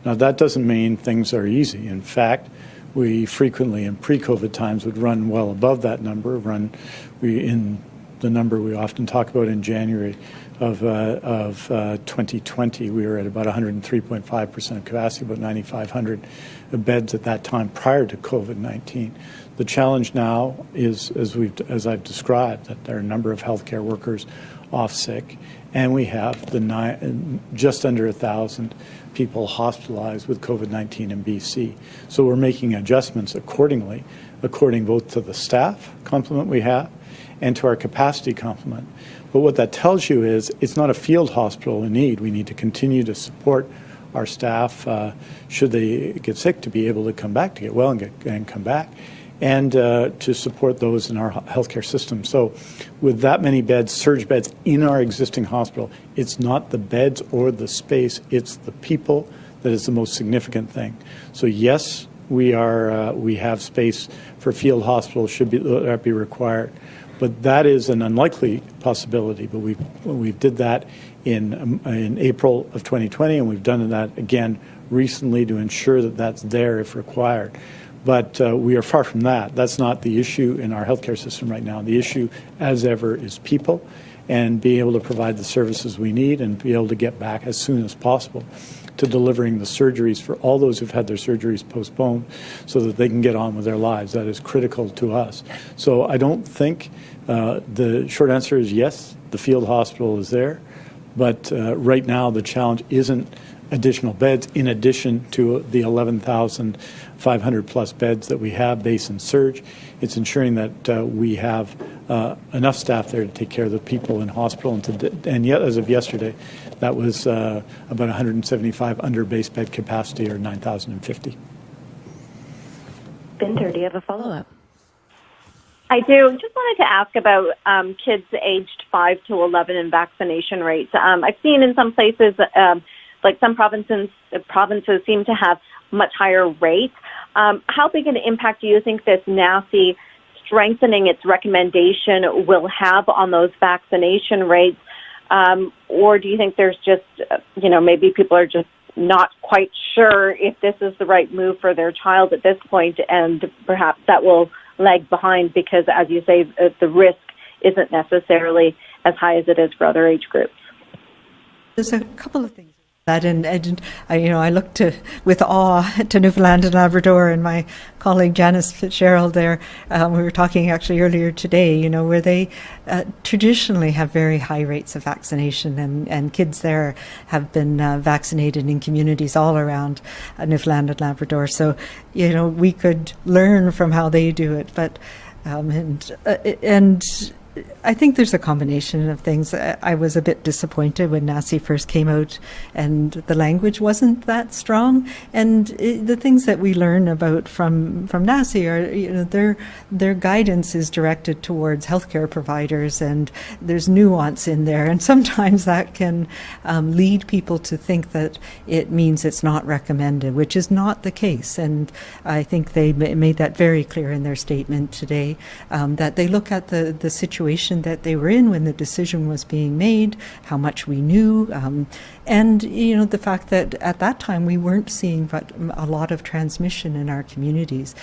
Now that doesn't mean things are easy. In fact, we frequently in pre-COVID times would run well above that number. Run we in the number we often talk about in January of, uh, of uh, 2020, we were at about 103.5% of capacity, about 9,500 beds at that time prior to COVID-19. The challenge now is, as, we've, as I've described, that there are a number of healthcare workers off sick, and we have the nine, just under a thousand people hospitalized with COVID-19 in BC. So we're making adjustments accordingly, according both to the staff complement we have and to our capacity complement. But what that tells you is it's not a field hospital in need. We need to continue to support our staff, uh, should they get sick, to be able to come back, to get well and, get, and come back, and uh, to support those in our healthcare system. So, with that many beds, surge beds in our existing hospital, it's not the beds or the space, it's the people that is the most significant thing. So, yes, we are uh, we have space for field hospitals should be that be required. But that is an unlikely possibility. But we we did that in um, in April of 2020, and we've done that again recently to ensure that that's there if required. But uh, we are far from that. That's not the issue in our healthcare system right now. The issue, as ever, is people and being able to provide the services we need and be able to get back as soon as possible to delivering the surgeries for all those who've had their surgeries postponed so that they can get on with their lives. That is critical to us. So I don't think uh, the short answer is yes, the field hospital is there, but uh, right now the challenge isn't additional beds in addition to the 11,500 plus beds that we have base and surge. It's ensuring that uh, we have uh, enough staff there to take care of the people in hospital. And, to, and yet, as of yesterday, that was uh, about 175 under base bed capacity or 9,050. Bhinder, do you have a follow up? I do. Just wanted to ask about um, kids aged 5 to 11 and vaccination rates. Um, I've seen in some places, um, like some provinces, provinces seem to have much higher rates. Um, how big an impact do you think this NACI strengthening its recommendation will have on those vaccination rates? Um, or do you think there's just, you know, maybe people are just not quite sure if this is the right move for their child at this point, and perhaps that will lag behind because, as you say, uh, the risk isn't necessarily as high as it is for other age groups. There's a couple of things that and, and I, you know I look to with awe to Newfoundland and Labrador and my colleague Janice Fitzgerald there um, we were talking actually earlier today you know where they uh, traditionally have very high rates of vaccination and, and kids there have been uh, vaccinated in communities all around uh, Newfoundland and Labrador. So you know we could learn from how they do it but um, and uh, and I think there's a combination of things. I was a bit disappointed when NACI first came out and the language wasn't that strong. And it, the things that we learn about from, from NACI are, you know, their, their guidance is directed towards healthcare providers and there's nuance in there. And sometimes that can um, lead people to think that it means it's not recommended, which is not the case. And I think they made that very clear in their statement today um, that they look at the, the situation situation that they were in when the decision was being made, how much we knew, um, and you know the fact that at that time we weren't seeing but a lot of transmission in our communities.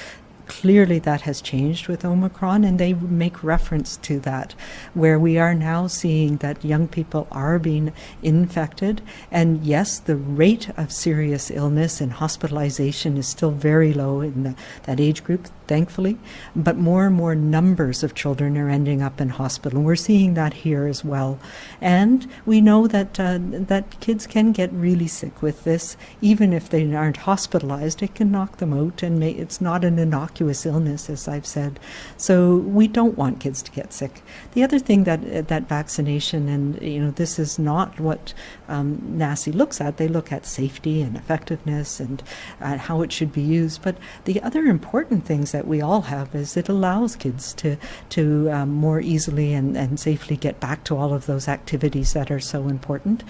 Clearly, that has changed with Omicron, and they make reference to that, where we are now seeing that young people are being infected. And yes, the rate of serious illness and hospitalization is still very low in the, that age group, thankfully, but more and more numbers of children are ending up in hospital. And we're seeing that here as well. And we know that, uh, that kids can get really sick with this, even if they aren't hospitalized, it can knock them out, and may, it's not an innocuous illness, as I've said. So we don't want kids to get sick. The other thing that, that vaccination, and you know, this is not what um, NACI looks at, they look at safety and effectiveness and uh, how it should be used. But the other important things that we all have is it allows kids to to um, more easily and, and safely get back to all of those activities that are so important.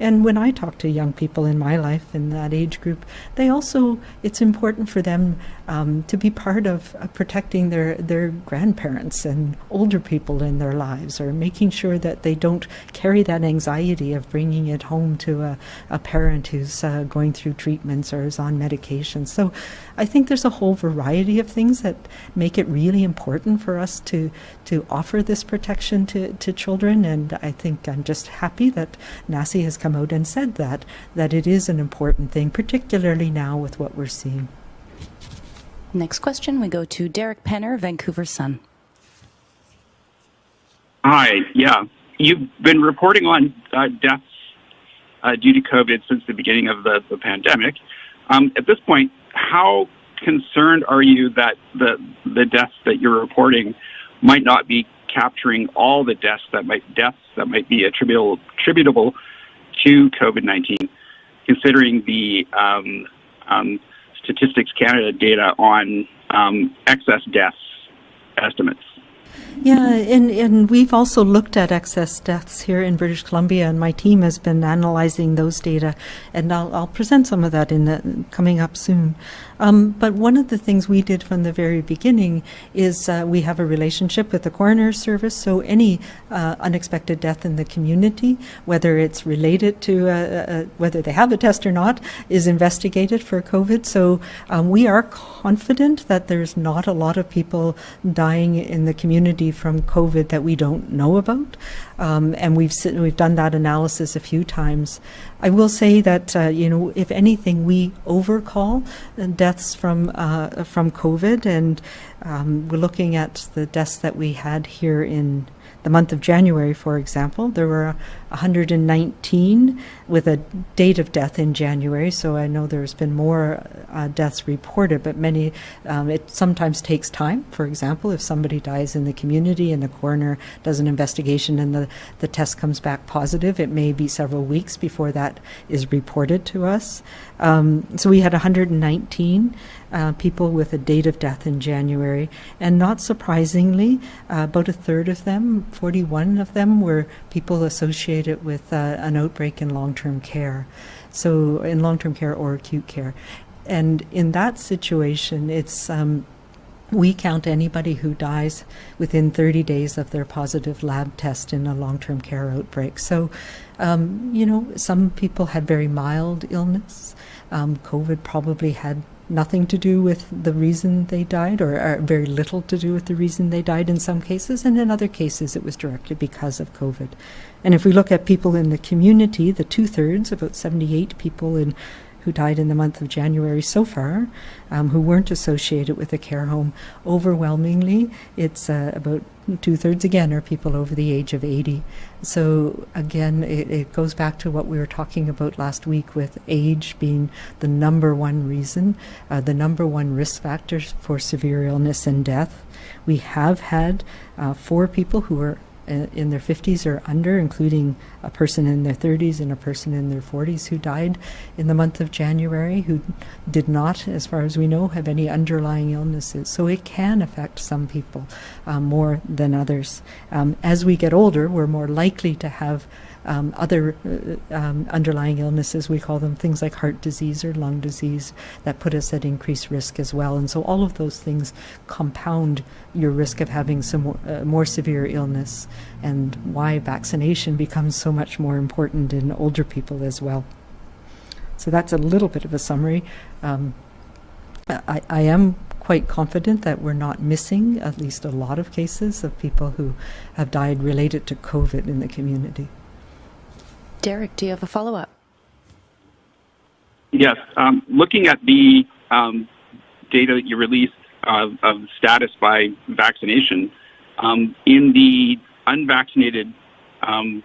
And when I talk to young people in my life in that age group, they also, it's important for them um, to be part of uh, protecting their, their grandparents and older people in their lives or making sure that they don't carry that anxiety of bringing it home to a, a parent who's uh, going through treatments or is on medication. So I think there's a whole variety of things that make it really important for us to, to offer this protection to, to children. And I think I'm just happy that NACI has come come out and said that, that it is an important thing, particularly now with what we're seeing. Next question, we go to Derek Penner, Vancouver Sun. Hi, yeah. You've been reporting on uh, deaths uh, due to COVID since the beginning of the, the pandemic. Um, at this point, how concerned are you that the, the deaths that you're reporting might not be capturing all the deaths that might deaths that might be attributable attributable to COVID 19, considering the um, um, Statistics Canada data on um, excess deaths estimates. Yeah, and, and we've also looked at excess deaths here in British Columbia, and my team has been analyzing those data, and I'll, I'll present some of that in the coming up soon. Um, but one of the things we did from the very beginning is uh, we have a relationship with the coroner's service, so any uh, unexpected death in the community, whether it's related to uh, uh whether they have a test or not, is investigated for COVID. So um, we are confident that there's not a lot of people dying in the community from COVID that we don't know about. Um, and we've we've done that analysis a few times. I will say that uh, you know if anything we overcall deaths from uh, from COVID, and um, we're looking at the deaths that we had here in the month of January, for example, there were 119 with a date of death in January. So I know there's been more uh, deaths reported, but many, um, it sometimes takes time. For example, if somebody dies in the community and the coroner does an investigation and the, the test comes back positive, it may be several weeks before that is reported to us. Um, so we had 119 uh, people with a date of death in January, and not surprisingly, uh, about a third of them, 41 of them, were people associated with uh, an outbreak in long-term care. So in long-term care or acute care, and in that situation, it's um, we count anybody who dies within 30 days of their positive lab test in a long term care outbreak. So, um, you know, some people had very mild illness. Um, COVID probably had nothing to do with the reason they died, or, or, very little to do with the reason they died in some cases, and in other cases it was directly because of COVID. And if we look at people in the community, the two thirds, about 78 people in who died in the month of January so far, um, who weren't associated with a care home. Overwhelmingly, it's uh, about two thirds again are people over the age of 80. So again, it, it, goes back to what we were talking about last week with age being the number one reason, uh, the number one risk factor for severe illness and death. We have had uh, four people who are in their 50s or under, including a person in their 30s and a person in their 40s who died in the month of January, who did not, as far as we know, have any underlying illnesses. So it can affect some people um, more than others. Um, as we get older, we're more likely to have um, other uh, um, underlying illnesses, we call them things like heart disease or lung disease, that put us at increased risk as well. And so all of those things compound your risk of having some more, uh, more severe illness, and why vaccination becomes so much more important in older people as well. So that's a little bit of a summary. Um, I, I am quite confident that we're not missing at least a lot of cases of people who have died related to COVID in the community. Derek, do you have a follow up? Yes. Um, looking at the um, data that you released of, of status by vaccination, um, in the unvaccinated um,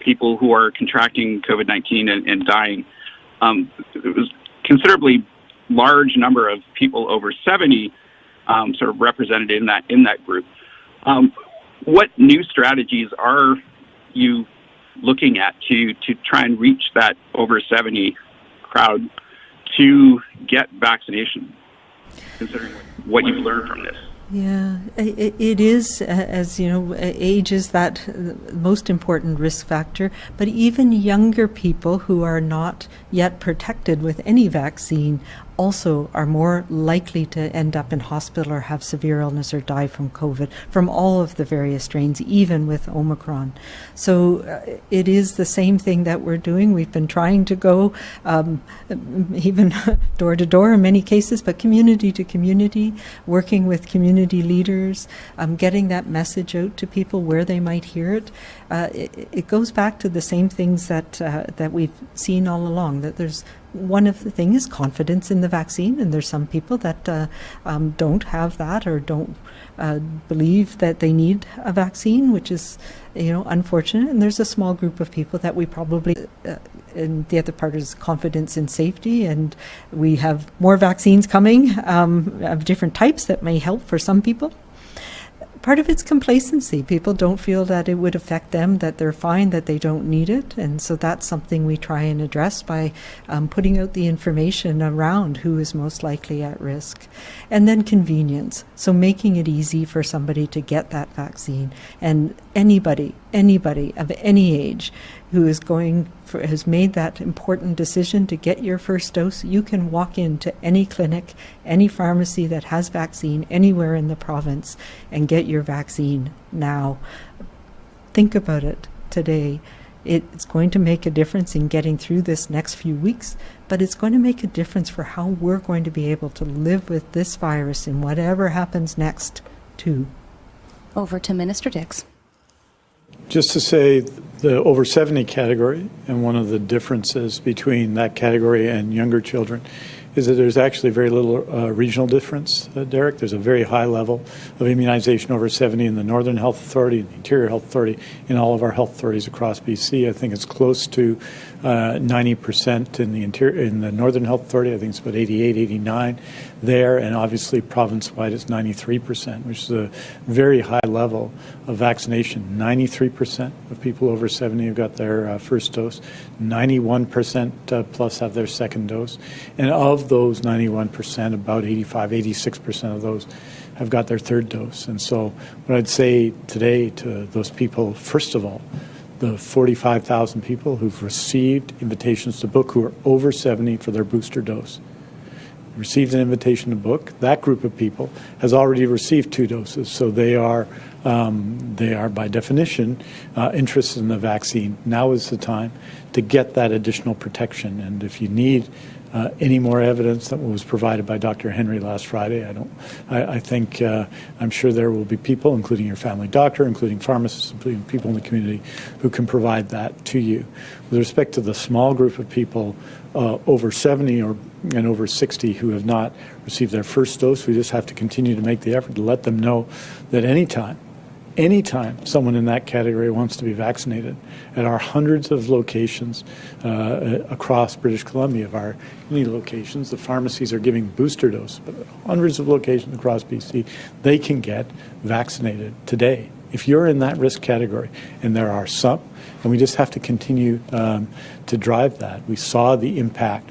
people who are contracting COVID 19 and, and, dying, um, it was considerably large number of people over 70 um, sort of represented in that in that group. what new strategies are you looking at to to try and reach that over 70 crowd to get vaccination, considering what you've learned from this? Yeah, it, it is, as you know, age is that uh, most important risk factor. But even younger people who are not yet protected with any vaccine also are more likely to end up in hospital or have severe illness or die from COVID from all of the various strains, even with Omicron. So uh, it is the same thing that we're doing. We've been trying to go um, even door to door in many cases, but community to community, working with community leaders, um, getting that message out to people where they might hear it. Uh, it, it, goes back to the same things that uh, that we've seen all along. That there's one of the things is confidence in the vaccine, and there's some people that uh, um, don't have that or don't uh, believe that they need a vaccine, which is, you know, unfortunate. And there's a small group of people that we probably, uh, and the other part is confidence in safety, and we have more vaccines coming um, of different types that may help for some people part of it's complacency. People don't feel that it would affect them, that they're fine, that they don't need it. And so that's something we try and address by um, putting out the information around who is most likely at risk. And then convenience. So making it easy for somebody to get that vaccine. And anybody, anybody of any age who is going for, has made that important decision to get your first dose, you can walk into any clinic, any pharmacy that has vaccine anywhere in the province and get your vaccine now. Think about it today. It's going to make a difference in getting through this next few weeks, but it's going to make a difference for how we're going to be able to live with this virus and whatever happens next, too. Over to Minister Dix. Just to say the over 70 category, and one of the differences between that category and younger children is that there's actually very little uh, regional difference, uh, Derek. There's a very high level of immunization over 70 in the Northern Health Authority the Interior Health Authority in all of our health authorities across BC. I think it's close to 90% in the interior in the Northern Health Authority. I think it's about 88, 89 there, and obviously province-wide it's 93%, which is a very high level of vaccination. 93% of people over 70 have got their uh, first dose. 91% uh, plus have their second dose, and of those 91%, about 85, 86% of those have got their third dose. And so, what I'd say today to those people, first of all, the 45,000 people who've received invitations to book who are over 70 for their booster dose, received an invitation to book. That group of people has already received two doses, so they are um, they are by definition uh, interested in the vaccine. Now is the time to get that additional protection, and if you need uh, any more evidence than was provided by Dr. Henry last Friday. I don't. I, I think uh, I'm sure there will be people, including your family doctor, including pharmacists, including people in the community, who can provide that to you. With respect to the small group of people uh, over 70 or and over 60 who have not received their first dose, we just have to continue to make the effort to let them know that anytime anytime someone in that category wants to be vaccinated at our hundreds of locations uh, across British Columbia, of our many locations, the pharmacies are giving booster doses, but hundreds of locations across BC, they can get vaccinated today. If you're in that risk category, and there are some, and we just have to continue um, to drive that. We saw the impact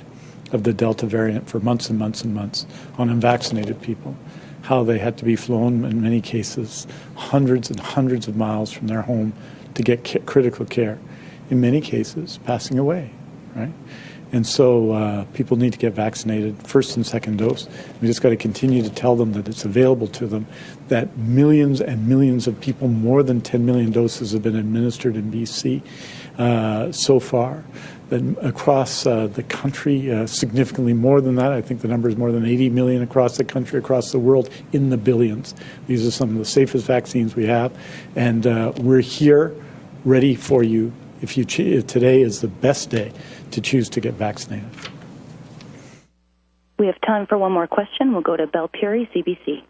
of the Delta variant for months and months and months on unvaccinated people how they had to be flown, in many cases, hundreds and hundreds of miles from their home to get ca- critical care. In many cases, passing away, right? And so uh, people need to get vaccinated, first and second dose. We just got to continue to tell them that it's available to them, that millions and millions of people, more than 10 million doses have been administered in BC uh, so far across uh, the country, uh, significantly more than that. I think the number is more than 80 million across the country, across the world, in the billions. These are some of the safest vaccines we have, and uh, we're here, ready for you. If you today is the best day to choose to get vaccinated. We have time for one more question. We'll go to Belle Puri, CBC.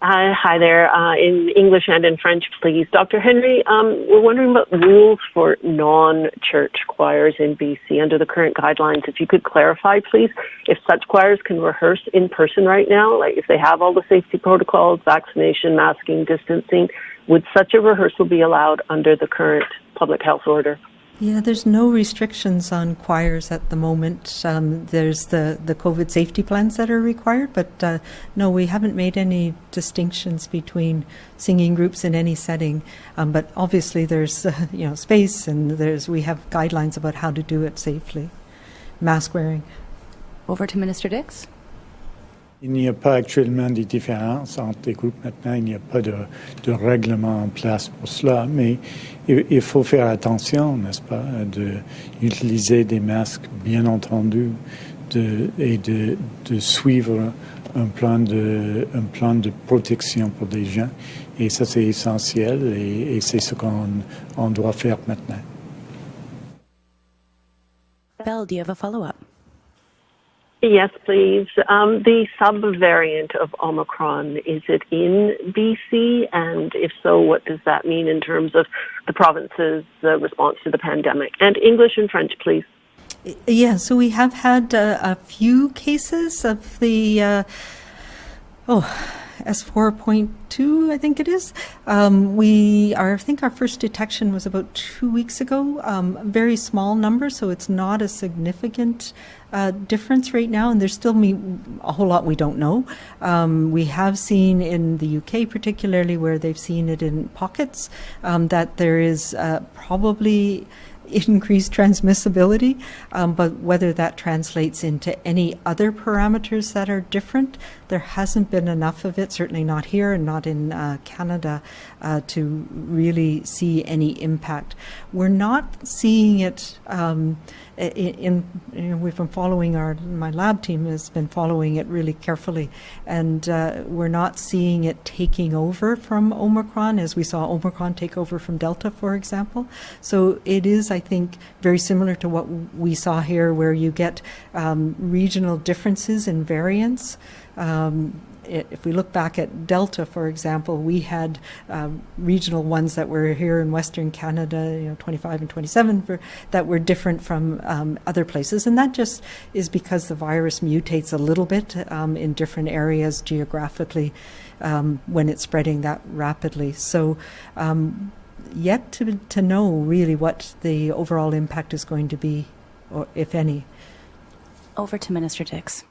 Hi, hi there. Uh, in English and in French, please. Dr. Henry, um, we're wondering about rules for non-church choirs in BC under the current guidelines. If you could clarify, please, if such choirs can rehearse in person right now, like if they have all the safety protocols, vaccination, masking, distancing, would such a rehearsal be allowed under the current public health order? Yeah, there's no restrictions on choirs at the moment. Um, there's the, the COVID safety plans that are required, but uh, no, we haven't made any distinctions between singing groups in any setting. Um, but obviously, there's uh, you know space, and there's we have guidelines about how to do it safely. Mask wearing. Over to Minister Dix. Il n'y a pas actuellement de différence entre les groupes maintenant, il n'y a pas de, règlement en place pour cela, mais il, faut faire attention, n'est-ce pas, d'utiliser des masques, bien entendu, et de, suivre un plan de, protection pour des gens. Et ça, c'est essentiel et, c'est ce qu'on on doit faire maintenant. Belle, do you have a follow-up? Yes, please. Um, the subvariant of Omicron, is it in BC? And if so, what does that mean in terms of the province's uh, response to the pandemic? And English and French, please. Yeah, so we have had uh, a few cases of the, uh, oh, S4.2, I think it is. Um, we are, I think our first detection was about two weeks ago. Um, very small number, so it's not a significant uh, difference right now, and there's still me, a whole lot we don't know. Um, we have seen in the UK, particularly where they've seen it in pockets, um, that there is uh, probably increased transmissibility, um, but whether that translates into any other parameters that are different, there hasn't been enough of it, certainly not here and not in uh, Canada, uh, to really see any impact. We're not seeing it. Um, in, in, we've been following our my lab team has been following it really carefully, and uh, we're not seeing it taking over from Omicron as we saw Omicron take over from Delta, for example. So it is, I think, very similar to what we saw here, where you get um, regional differences in variants. Um, if we look back at Delta, for example, we had um, regional ones that were here in Western Canada, you know, 25 and 27, for, that were different from um, other places. And that just is because the virus mutates a little bit um, in different areas geographically um, when it's spreading that rapidly. So, um, yet to, to know really what the overall impact is going to be, or if any. Over to Minister Dix.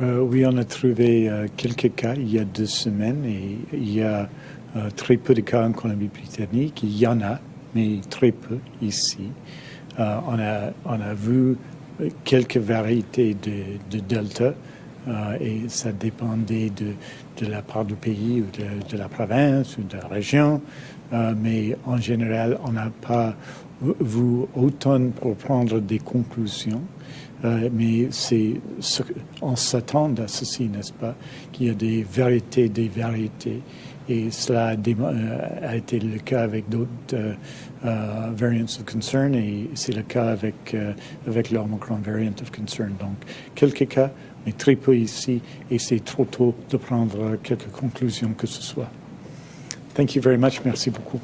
Euh, oui, on a trouvé euh, quelques cas il y a deux semaines et il y a euh, très peu de cas en Colombie-Britannique. Il y en a, mais très peu ici. On, a, on a vu quelques variétés de, de Delta et ça dépendait de, la part du pays ou de, de, la province ou de la région. Mais en général, on n'a pas vu autant pour prendre des conclusions. Euh, mais c'est ce, on s'attend à ceci, n'est-ce pas, qu'il y a des vérités, des vérités. Et cela a, euh, été le cas avec d'autres euh, uh, variants of concern et c'est le cas avec, avec variant of concern. Donc, quelques cas, mais très peu ici, et c'est trop tôt de prendre quelques conclusions que ce soit. Thank you very much. Merci beaucoup.